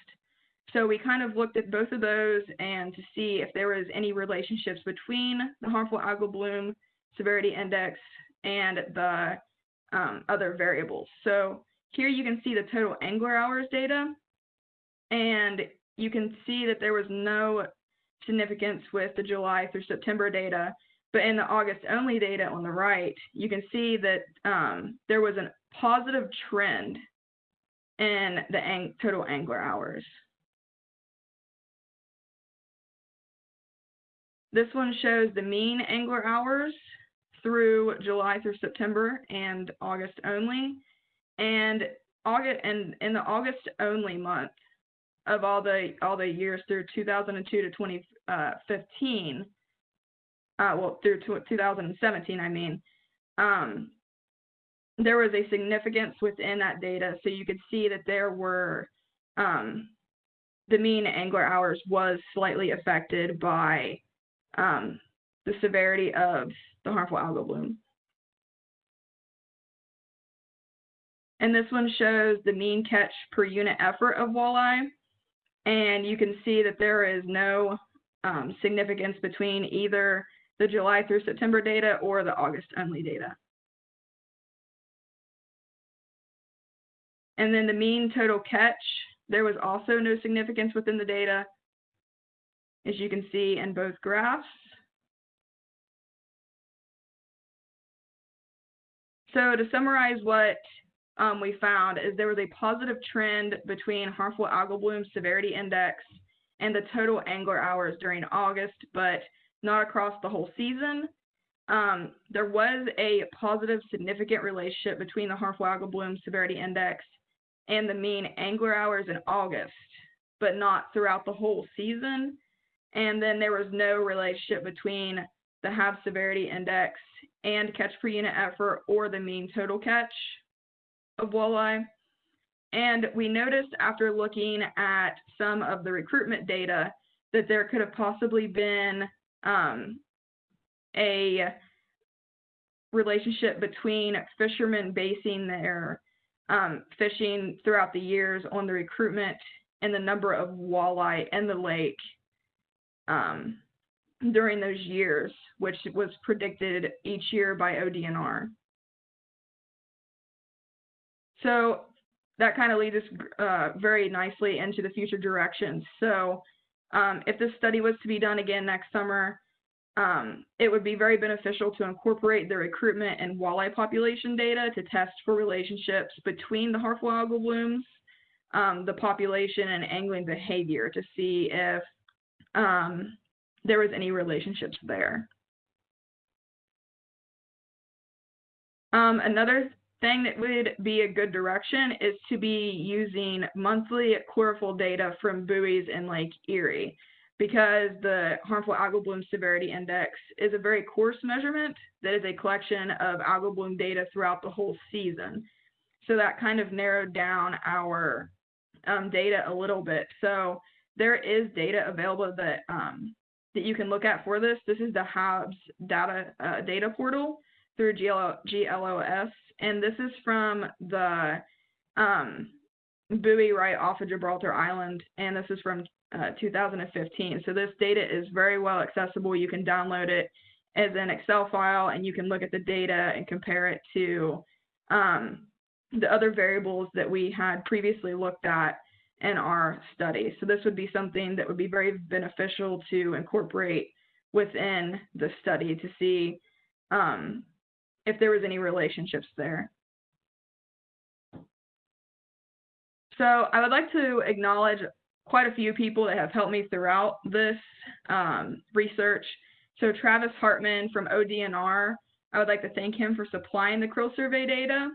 Speaker 10: So we kind of looked at both of those and to see if there was any relationships between the harmful algal bloom severity index and the um, other variables. So here you can see the total angler hours data, and you can see that there was no significance with the July through September data, but in the August only data on the right, you can see that um, there was a positive trend in the ang total angler hours. This one shows the mean angler hours through July through September and August only. And August and in the August only month of all the all the years through 2002 to 2015, uh, well through 2017, I mean, um, there was a significance within that data. So you could see that there were um, the mean angler hours was slightly affected by um, the severity of the harmful algal bloom. And this one shows the mean catch per unit effort of walleye. And you can see that there is no um, significance between either the July through September data or the August only data. And then the mean total catch, there was also no significance within the data, as you can see in both graphs. So to summarize what um, we found is there was a positive trend between harmful algal bloom severity index and the total angler hours during August, but not across the whole season. Um, there was a positive significant relationship between the harmful algal bloom severity index and the mean angler hours in August, but not throughout the whole season. And then there was no relationship between the HAB severity index and catch per unit effort or the mean total catch of walleye. And we noticed after looking at some of the recruitment data that there could have possibly been um, a relationship between fishermen basing their um, fishing throughout the years on the recruitment and the number of walleye in the lake um, during those years, which was predicted each year by ODNR. So that kind of leads us uh, very nicely into the future directions. So um, if this study was to be done again next summer, um, it would be very beneficial to incorporate the recruitment and walleye population data to test for relationships between the harmful algal blooms, um, the population, and angling behavior to see if um, there was any relationships there. Um, another thing that would be a good direction is to be using monthly chlorophyll data from buoys in Lake Erie because the harmful algal bloom severity index is a very coarse measurement that is a collection of algal bloom data throughout the whole season. So that kind of narrowed down our um, data a little bit. So there is data available that um, that you can look at for this. This is the HABS data uh, data portal through GLO, GLOS, and this is from the um, buoy right off of Gibraltar Island, and this is from uh, 2015. So this data is very well accessible. You can download it as an Excel file, and you can look at the data and compare it to um, the other variables that we had previously looked at in our study. So this would be something that would be very beneficial to incorporate within the study to see um, if there was any relationships there. So I would like to acknowledge quite a few people that have helped me throughout this um, research. So Travis Hartman from ODNR, I would like to thank him for supplying the creel survey data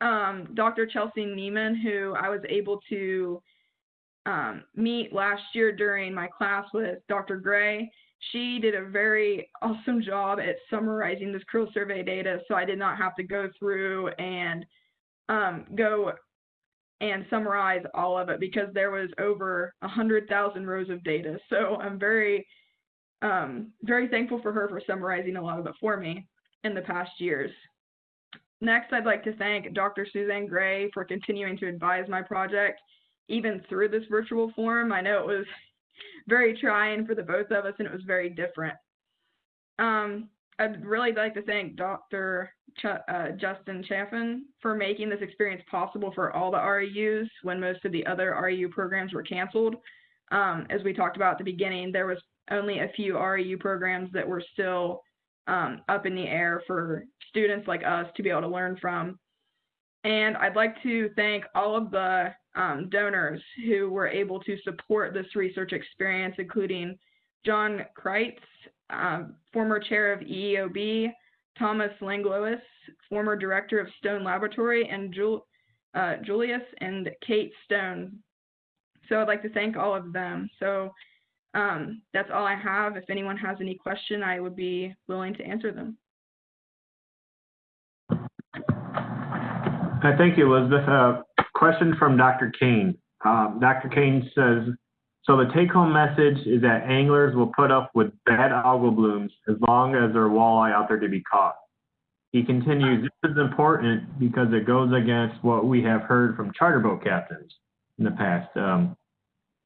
Speaker 10: um, Dr. Chelsea Neiman, who I was able to um, meet last year during my class with Dr. Gray. She did a very awesome job at summarizing this creel survey data, so I did not have to go through and um, go and summarize all of it because there was over a hundred thousand rows of data. So I'm very, um, very thankful for her for summarizing a lot of it for me in the past years. Next, I'd like to thank Dr. Suzanne Gray for continuing to advise my project, even through this virtual forum. I know it was very trying for the both of us and it was very different. Um, I'd really like to thank Dr. Ch uh, Justin Chaffin for making this experience possible for all the REUs when most of the other REU programs were canceled. Um, as we talked about at the beginning, there was only a few REU programs that were still um, up in the air for students like us to be able to learn from. And I'd like to thank all of the um, donors who were able to support this research experience, including John Kreitz, um, former chair of EEOB, Thomas Langlois, former director of Stone Laboratory, and Jul uh, Julius and Kate Stone. So I'd like to thank all of them. So um, that's all I have. If anyone has any question, I would be willing to answer them.
Speaker 1: Uh, thank you, Elizabeth. Uh, question from Dr. Kane. Um, Dr. Kane says, so the take-home message is that anglers will put up with bad algal blooms as long as there are walleye out there to be caught. He continues, this is important because it goes against what we have heard from charter boat captains in the past. Um,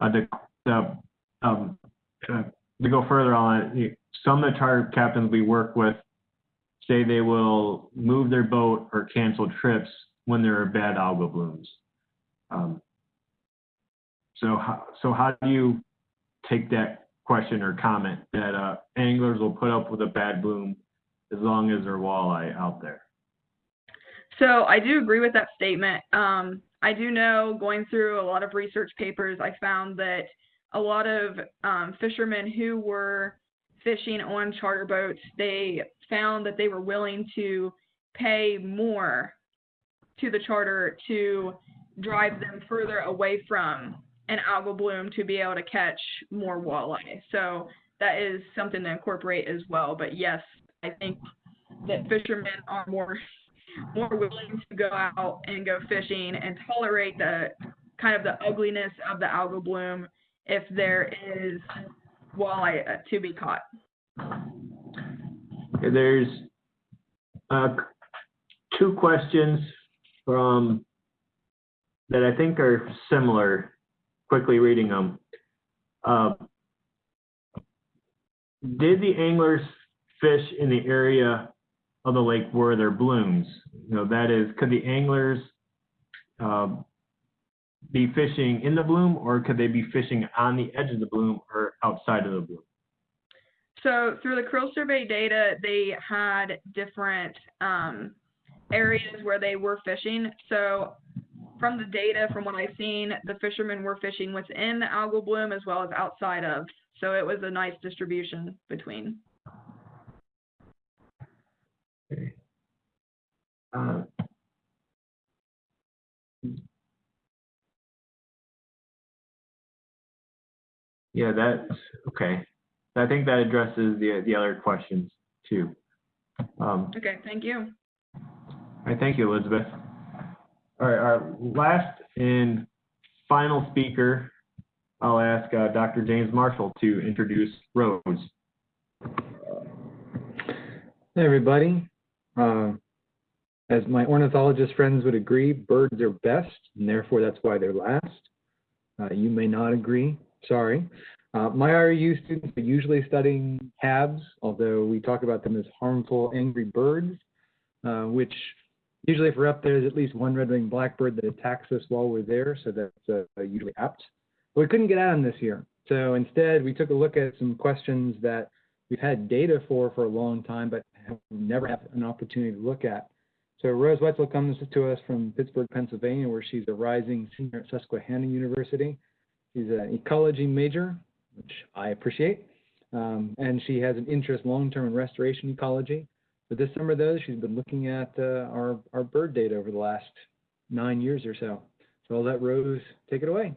Speaker 1: uh, the, the um, uh, to go further on it, some of the charter captains we work with say they will move their boat or cancel trips when there are bad algal blooms. Um, so, how, so how do you take that question or comment that uh, anglers will put up with a bad bloom as long as there's walleye out there?
Speaker 10: So I do agree with that statement. Um, I do know going through a lot of research papers, I found that a lot of um, fishermen who were fishing on charter boats, they found that they were willing to pay more to the charter to drive them further away from an algal bloom to be able to catch more walleye. So that is something to incorporate as well. But yes, I think that fishermen are more more willing to go out and go fishing and tolerate the kind of the ugliness of the algal bloom if there is walleye uh, to be caught.
Speaker 1: There's uh, two questions from that I think are similar. Quickly reading them. Uh, did the anglers fish in the area of the lake where there blooms? You know, that is, could the anglers uh, be fishing in the bloom or could they be fishing on the edge of the bloom or outside of the bloom?
Speaker 10: So through the creel survey data, they had different um, areas where they were fishing. So from the data, from what I've seen, the fishermen were fishing within the algal bloom as well as outside of. So it was a nice distribution between.
Speaker 1: Okay. Uh, yeah, that's okay. I think that addresses the the other questions too. Um,
Speaker 10: okay, thank you.
Speaker 1: I thank you, Elizabeth. All right, our last and final speaker, I'll ask uh, Dr. James Marshall to introduce Rose.
Speaker 11: Hey, everybody. Uh, as my ornithologist friends would agree, birds are best, and therefore that's why they're last. Uh, you may not agree. Sorry. Uh, my RU students are usually studying HABs, although we talk about them as harmful angry birds, uh, which usually if we're up there, there's at least one red-winged blackbird that attacks us while we're there, so that's uh, usually apt. But we couldn't get at them this year. So instead, we took a look at some questions that we've had data for for a long time, but have never had an opportunity to look at. So Rose Wetzel comes to us from Pittsburgh, Pennsylvania, where she's a rising senior at Susquehanna University. She's an ecology major, which I appreciate. Um, and she has an interest long-term in restoration ecology. But this summer, though, she's been looking at uh, our, our bird data over the last nine years or so. So I'll let Rose take it away.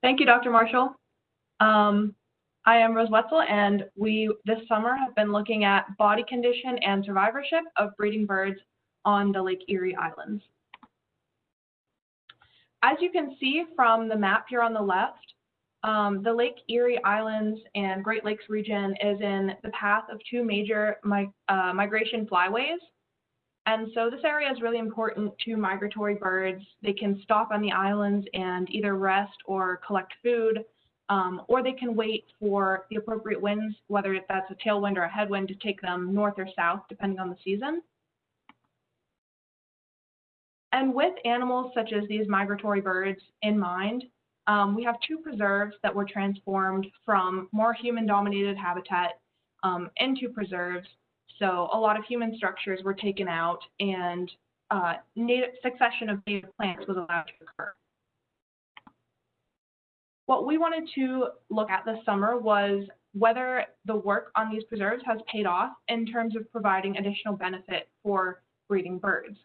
Speaker 12: Thank you, Dr. Marshall. Um, I am Rose Wetzel, and we this summer have been looking at body condition and survivorship of breeding birds on the Lake Erie Islands. As you can see from the map here on the left, um, the Lake Erie Islands and Great Lakes region is in the path of two major mi uh, migration flyways. And so this area is really important to migratory birds. They can stop on the islands and either rest or collect food, um, or they can wait for the appropriate winds, whether that's a tailwind or a headwind, to take them north or south, depending on the season. And with animals such as these migratory birds in mind, um, we have two preserves that were transformed from more human-dominated habitat um, into preserves. So a lot of human structures were taken out and uh, native succession of native plants was allowed to occur. What we wanted to look at this summer was whether the work on these preserves has paid off in terms of providing additional benefit for breeding birds.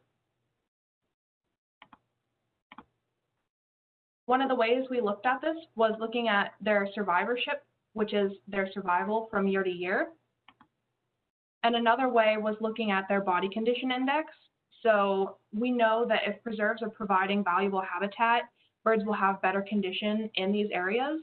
Speaker 12: One of the ways we looked at this was looking at their survivorship, which is their survival from year to year. And another way was looking at their body condition index. So we know that if preserves are providing valuable habitat, birds will have better condition in these areas.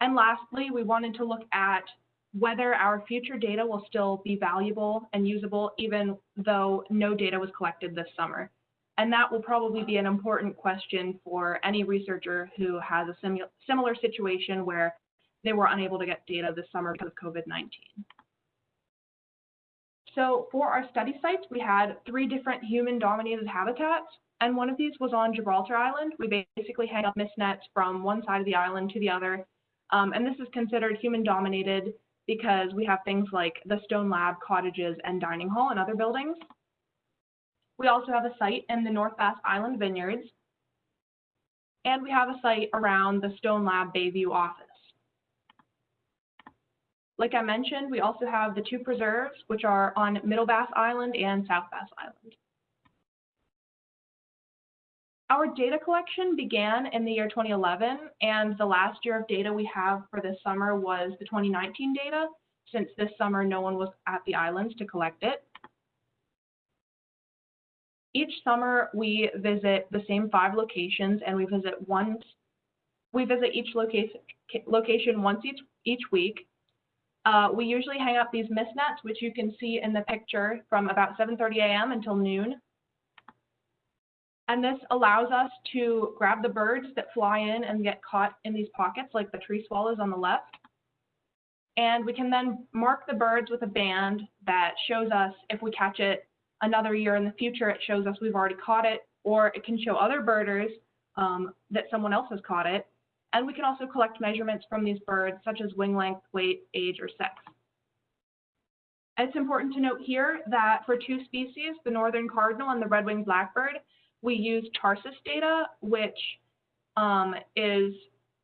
Speaker 12: And lastly, we wanted to look at whether our future data will still be valuable and usable even though no data was collected this summer. And that will probably be an important question for any researcher who has a similar situation where they were unable to get data this summer because of COVID-19. So for our study sites, we had three different human-dominated habitats, and one of these was on Gibraltar Island. We basically hang up mist nets from one side of the island to the other, um, and this is considered human-dominated because we have things like the Stone Lab, cottages, and dining hall and other buildings. We also have a site in the North Bass Island Vineyards. And we have a site around the Stone Lab Bayview office. Like I mentioned, we also have the two preserves, which are on Middle Bass Island and South Bass Island. Our data collection began in the year 2011, and the last year of data we have for this summer was the 2019 data, since this summer no one was at the islands to collect it. Each summer we visit the same five locations and we visit once, we visit each location, location once each, each week. Uh, we usually hang up these mist nets, which you can see in the picture from about 7.30 a.m. until noon. And this allows us to grab the birds that fly in and get caught in these pockets like the tree swallows on the left. And we can then mark the birds with a band that shows us if we catch it another year in the future, it shows us we've already caught it, or it can show other birders um, that someone else has caught it. And we can also collect measurements from these birds, such as wing length, weight, age, or sex. It's important to note here that for two species, the northern cardinal and the red-winged blackbird, we use tarsus data, which um, is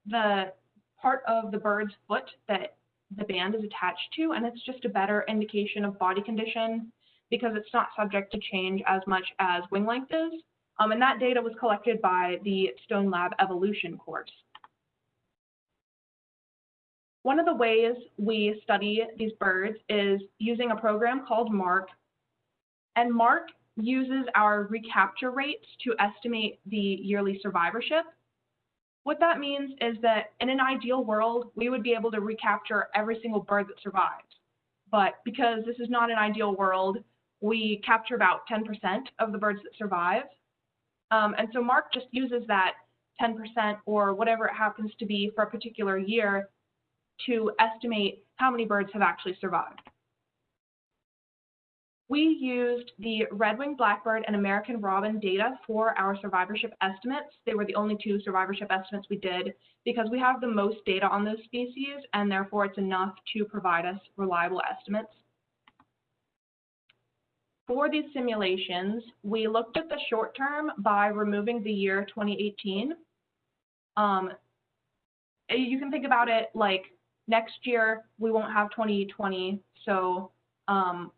Speaker 12: the part of the bird's foot that the band is attached to, and it's just a better indication of body condition because it's not subject to change as much as wing length is. Um, and that data was collected by the Stone Lab evolution course. One of the ways we study these birds is using a program called MARK. And MARK uses our recapture rates to estimate the yearly survivorship. What that means is that in an ideal world, we would be able to recapture every single bird that survives. But because this is not an ideal world, we capture about 10% of the birds that survive. Um, and so Mark just uses that 10% or whatever it happens to be for a particular year to estimate how many birds have actually survived. We used the red-winged blackbird and American robin data for our survivorship estimates. They were the only two survivorship estimates we did because we have the most data on those species and therefore it's enough to provide us reliable estimates. For these simulations, we looked at the short term by removing the year 2018. Um, you can think about it like next year we won't have 2020, so um,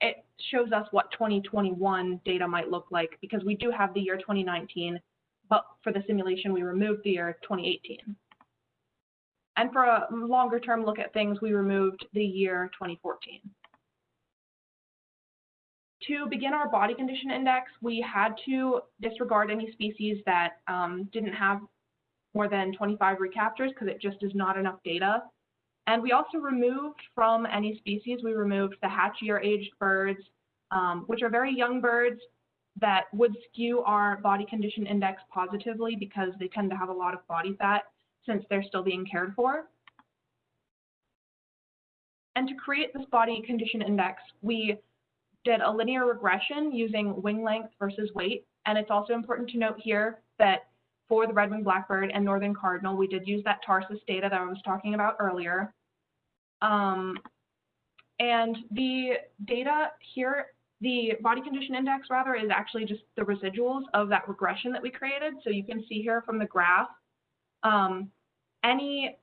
Speaker 12: it shows us what 2021 data might look like because we do have the year 2019, but for the simulation we removed the year 2018. And for a longer term look at things, we removed the year 2014. To begin our body condition index, we had to disregard any species that um, didn't have more than 25 recaptures because it just is not enough data. And we also removed from any species, we removed the hatch-year aged birds, um, which are very young birds that would skew our body condition index positively because they tend to have a lot of body fat since they're still being cared for. And to create this body condition index, we did a linear regression using wing length versus weight. And it's also important to note here that for the red-winged blackbird and northern cardinal, we did use that tarsus data that I was talking about earlier. Um, and the data here, the body condition index rather, is actually just the residuals of that regression that we created. So you can see here from the graph, um, any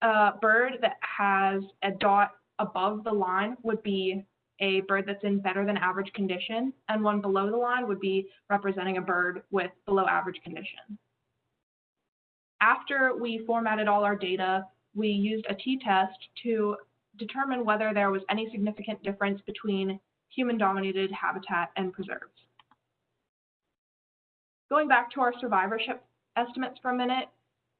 Speaker 12: uh, bird that has a dot above the line would be a bird that's in better than average condition, and one below the line would be representing a bird with below average condition. After we formatted all our data, we used a t-test to determine whether there was any significant difference between human-dominated habitat and preserves. Going back to our survivorship estimates for a minute,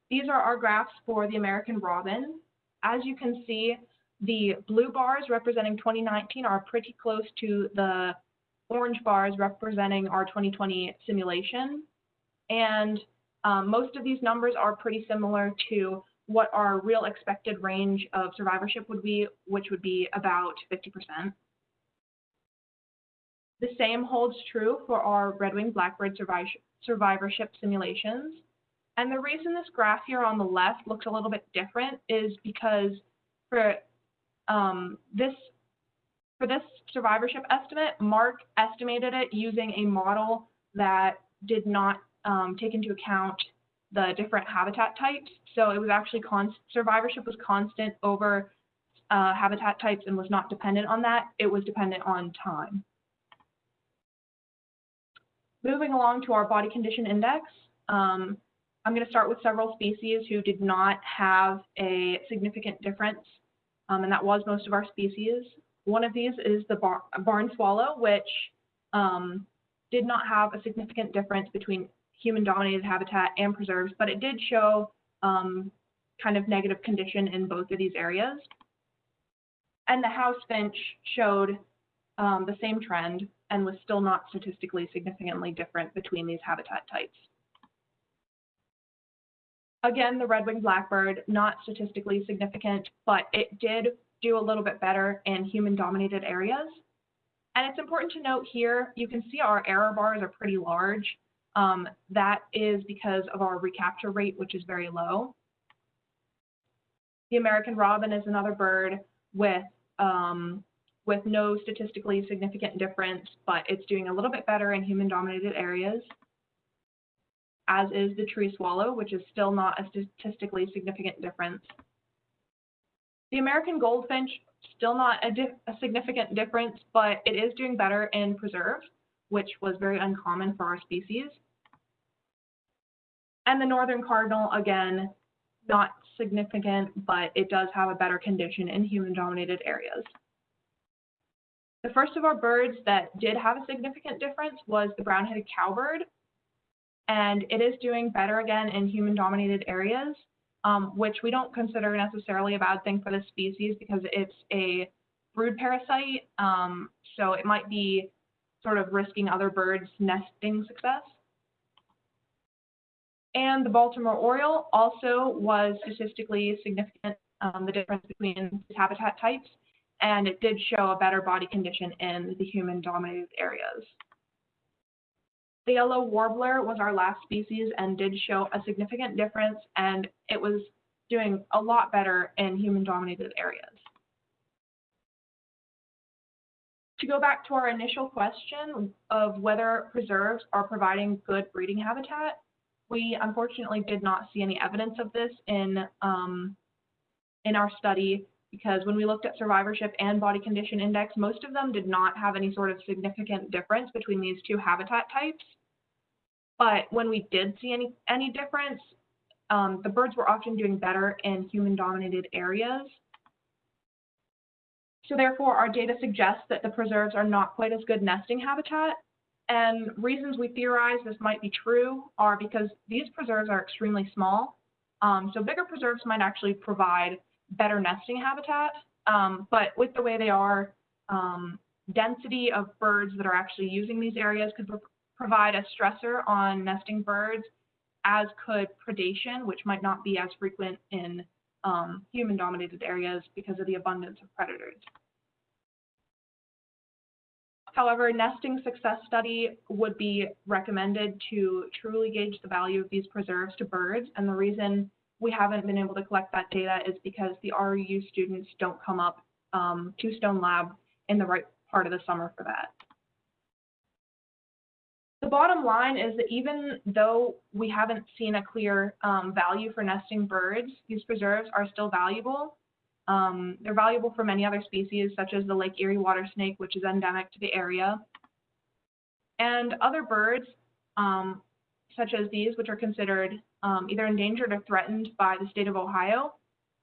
Speaker 12: these are our graphs for the American robin. As you can see, the blue bars representing 2019 are pretty close to the orange bars representing our 2020 simulation. And um, most of these numbers are pretty similar to what our real expected range of survivorship would be, which would be about 50%. The same holds true for our red-winged blackbird survivorship simulations. And the reason this graph here on the left looks a little bit different is because for um, this for this survivorship estimate, Mark estimated it using a model that did not um, take into account the different habitat types. So it was actually survivorship was constant over uh, habitat types and was not dependent on that. It was dependent on time. Moving along to our body condition index, um, I'm going to start with several species who did not have a significant difference um, and that was most of our species. One of these is the bar barn swallow, which um, did not have a significant difference between human-dominated habitat and preserves, but it did show um, kind of negative condition in both of these areas. And the house finch showed um, the same trend and was still not statistically significantly different between these habitat types. Again, the red-winged blackbird, not statistically significant, but it did do a little bit better in human-dominated areas. And it's important to note here, you can see our error bars are pretty large. Um, that is because of our recapture rate, which is very low. The American robin is another bird with, um, with no statistically significant difference, but it's doing a little bit better in human-dominated areas as is the tree swallow, which is still not a statistically significant difference. The American goldfinch, still not a, a, significant difference, but it is doing better in preserve, which was very uncommon for our species. And the northern cardinal, again, not significant, but it does have a better condition in human-dominated areas. The first of our birds that did have a significant difference was the brown-headed cowbird, and it is doing better again in human-dominated areas, um, which we don't consider necessarily a bad thing for the species because it's a brood parasite, um, so it might be sort of risking other birds' nesting success. And the Baltimore Oriole also was statistically significant, um, the difference between habitat types, and it did show a better body condition in the human-dominated areas. The yellow warbler was our last species and did show a significant difference, and it was doing a lot better in human-dominated areas. To go back to our initial question of whether preserves are providing good breeding habitat, we unfortunately did not see any evidence of this in, um, in our study because when we looked at survivorship and body condition index, most of them did not have any sort of significant difference between these two habitat types. But when we did see any, any difference, um, the birds were often doing better in human dominated areas. So therefore, our data suggests that the preserves are not quite as good nesting habitat. And reasons we theorize this might be true are because these preserves are extremely small. Um, so bigger preserves might actually provide better nesting habitat. Um, but with the way they are, um, density of birds that are actually using these areas could provide a stressor on nesting birds, as could predation, which might not be as frequent in um, human-dominated areas because of the abundance of predators. However, nesting success study would be recommended to truly gauge the value of these preserves to birds. And the reason we haven't been able to collect that data is because the REU students don't come up um, to Stone Lab in the right part of the summer for that. The bottom line is that even though we haven't seen a clear um, value for nesting birds, these preserves are still valuable. Um, they're valuable for many other species, such as the Lake Erie water snake, which is endemic to the area. And other birds, um, such as these, which are considered um, either endangered or threatened by the state of Ohio,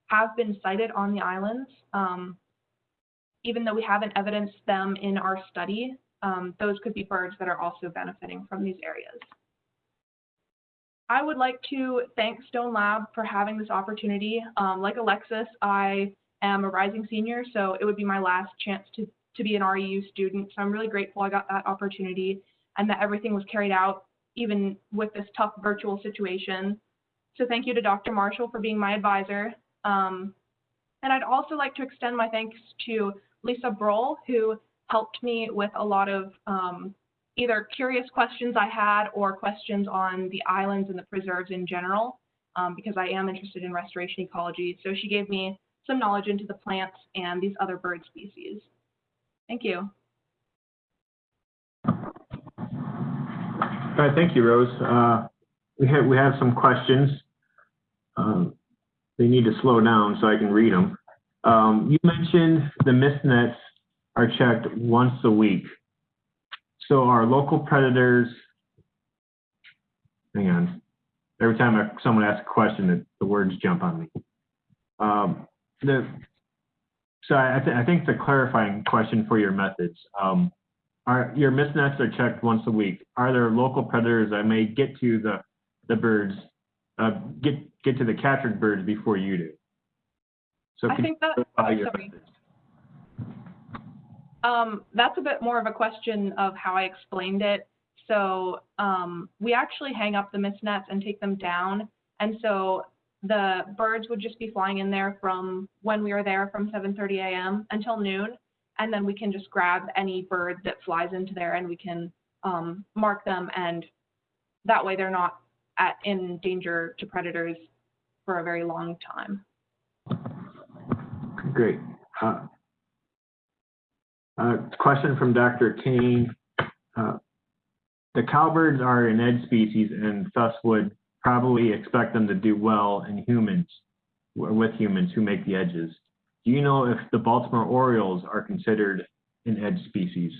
Speaker 12: have been sighted on the islands. Um, even though we haven't evidenced them in our study, um, those could be birds that are also benefiting from these areas. I would like to thank Stone Lab for having this opportunity. Um, like Alexis, I am a rising senior, so it would be my last chance to, to be an REU student. So I'm really grateful I got that opportunity and that everything was carried out even with this tough virtual situation. So thank you to Dr. Marshall for being my advisor. Um, and I'd also like to extend my thanks to Lisa Broll, who helped me with a lot of um, either curious questions I had or questions on the islands and the preserves in general, um, because I am interested in restoration ecology. So she gave me some knowledge into the plants and these other bird species. Thank you.
Speaker 1: All thank you, Rose. Uh, we have we have some questions. Um, they need to slow down so I can read them. Um, you mentioned the mist nets are checked once a week. So our local predators, hang on, every time I, someone asks a question, the, the words jump on me. Um, the, so I, th I, think the clarifying question for your methods, um, are your mist nets are checked once a week. Are there local predators that may get to the, the birds, uh, get, get to the captured birds before you do?
Speaker 12: So I think that, oh. Um, that's a bit more of a question of how I explained it. So um, we actually hang up the mist nets and take them down. And so the birds would just be flying in there from when we are there from 7.30 a.m. until noon. And then we can just grab any bird that flies into there and we can um, mark them. And that way they're not at, in danger to predators for a very long time.
Speaker 1: Great. Uh, uh, question from Dr. Kane. Uh, the cowbirds are an edge species and thus would probably expect them to do well in humans, with humans who make the edges. Do you know if the Baltimore Orioles are considered an edge species?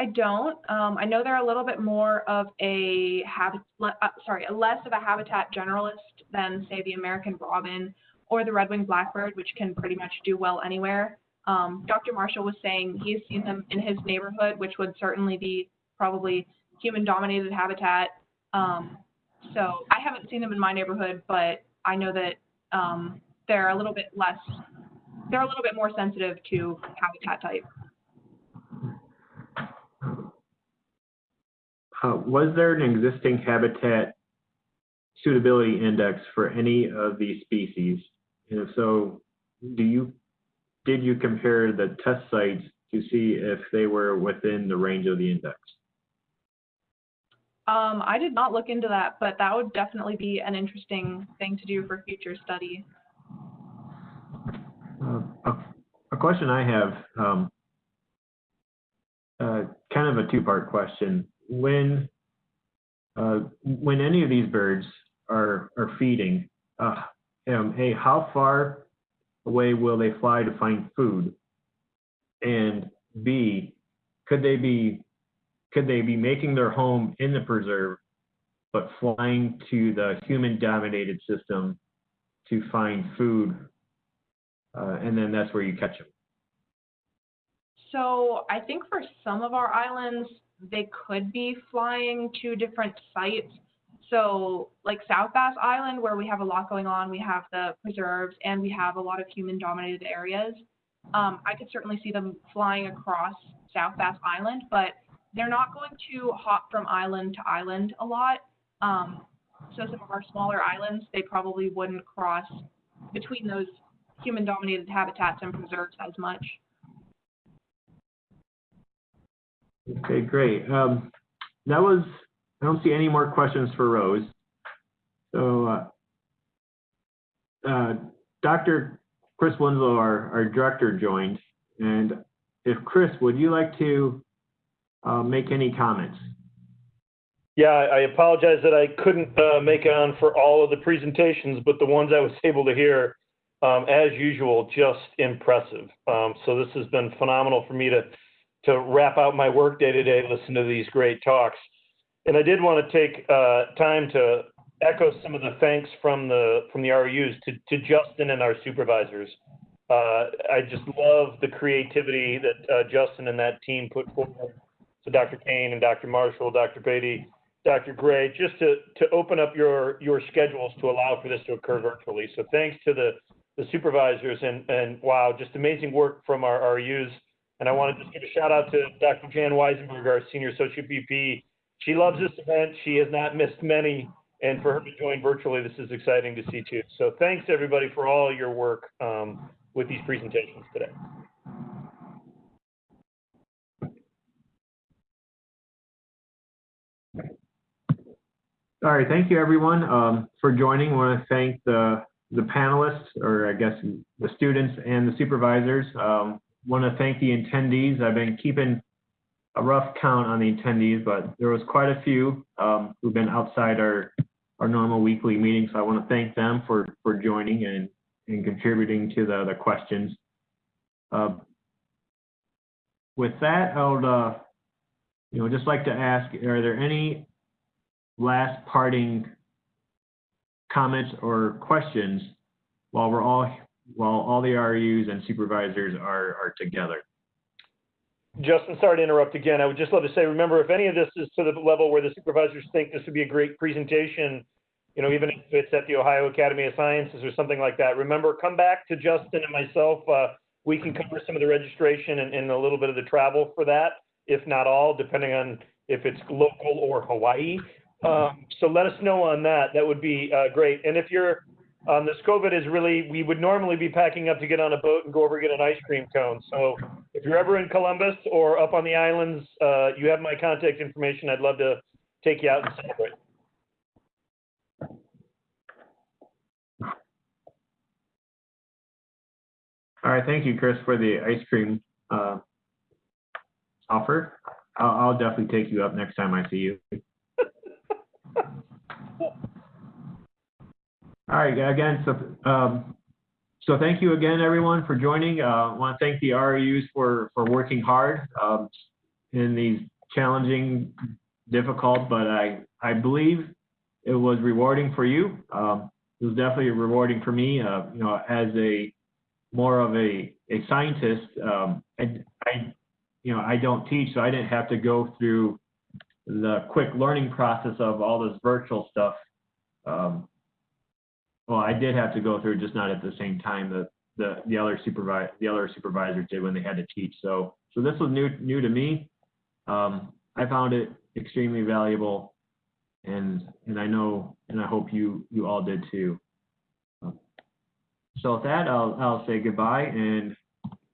Speaker 12: I don't. Um, I know they're a little bit more of a habit, uh, sorry, less of a habitat generalist than say the American robin or the red-winged blackbird, which can pretty much do well anywhere. Um, Dr. Marshall was saying he's seen them in his neighborhood, which would certainly be probably human-dominated habitat. Um, so I haven't seen them in my neighborhood, but I know that um, they're a little bit less, they're a little bit more sensitive to habitat type.
Speaker 1: Uh, was there an existing habitat suitability index for any of these species? And if so, do you, did you compare the test sites to see if they were within the range of the index?
Speaker 12: Um, I did not look into that, but that would definitely be an interesting thing to do for future study.
Speaker 1: Uh, a, a question I have, um, uh, kind of a two-part question. When, uh, when any of these birds are, are feeding, uh, um, A, how far away will they fly to find food? And B, could they be, could they be making their home in the preserve, but flying to the human-dominated system to find food uh, and then that's where you catch them.
Speaker 12: So I think for some of our islands, they could be flying to different sites. So like South Bass Island, where we have a lot going on, we have the preserves and we have a lot of human dominated areas. Um, I could certainly see them flying across South Bass Island, but they're not going to hop from island to island a lot. Um, so some of our smaller islands, they probably wouldn't cross between those human dominated habitats and preserves as much.
Speaker 1: Okay, great. Um, that was, I don't see any more questions for Rose. So, uh, uh, Dr. Chris Winslow, our, our director, joined. And if Chris, would you like to uh, make any comments?
Speaker 13: Yeah, I apologize that I couldn't uh, make it on for all of the presentations, but the ones I was able to hear, um, as usual, just impressive. Um, so this has been phenomenal for me to to wrap out my work day to day, listen to these great talks. And I did want to take uh, time to echo some of the thanks from the from the RUs to, to Justin and our supervisors. Uh, I just love the creativity that uh, Justin and that team put forward. So Dr. Kane and Dr. Marshall, Dr. Beatty, Dr. Gray, just to, to open up your, your schedules to allow for this to occur virtually. So thanks to the, the supervisors and, and wow, just amazing work from our RUs. And I want to just give a shout out to Dr. Jan Weisenberg, our Senior Associate VP. She loves this event. She has not missed many. And for her to join virtually, this is exciting to see too. So thanks everybody for all your work um, with these presentations today.
Speaker 1: All right, thank you everyone um, for joining. I want to thank the, the panelists, or I guess the students and the supervisors. Um, want to thank the attendees. I've been keeping a rough count on the attendees, but there was quite a few um, who've been outside our, our normal weekly meetings. So I want to thank them for, for joining and, and contributing to the, the questions. Uh, with that, I would, uh, you know, just like to ask, are there any last parting comments or questions while we're all while all the RUs and supervisors are are together?
Speaker 13: Justin, sorry to interrupt again. I would just love to say, remember, if any of this is to the level where the supervisors think this would be a great presentation, you know, even if it's at the Ohio Academy of Sciences or something like that, remember, come back to Justin and myself. Uh, we can cover some of the registration and, and a little bit of the travel for that, if not all, depending on if it's local or Hawaii. Um, so let us know on that. That would be uh, great. And if you're um, this COVID is really, we would normally be packing up to get on a boat and go over and get an ice cream cone. So if you're ever in Columbus or up on the islands, uh, you have my contact information. I'd love to take you out and celebrate.
Speaker 1: All right, thank you, Chris, for the ice cream uh, offer. I'll, I'll definitely take you up next time I see you. All right, again, so, um, so thank you again, everyone, for joining. Uh, I want to thank the RUs for, for working hard um, in these challenging, difficult, but I, I believe it was rewarding for you. Um, it was definitely rewarding for me, uh, you know, as a more of a, a scientist, um, I, I, you know, I don't teach, so I didn't have to go through the quick learning process of all this virtual stuff. Um, well, I did have to go through, just not at the same time that the, the other supervisor, the other supervisors did when they had to teach. So, so this was new, new to me. Um, I found it extremely valuable and, and I know, and I hope you, you all did too. So with that, I'll, I'll say goodbye and,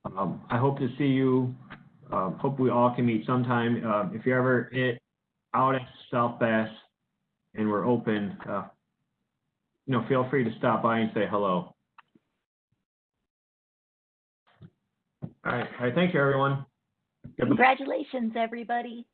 Speaker 1: um, I hope to see you, um, hope we all can meet sometime. Um, if you're ever it, out at South Bass and we're open, uh, you know, feel free to stop by and say hello. All right, all right, thank you, everyone.
Speaker 2: Congratulations, everybody.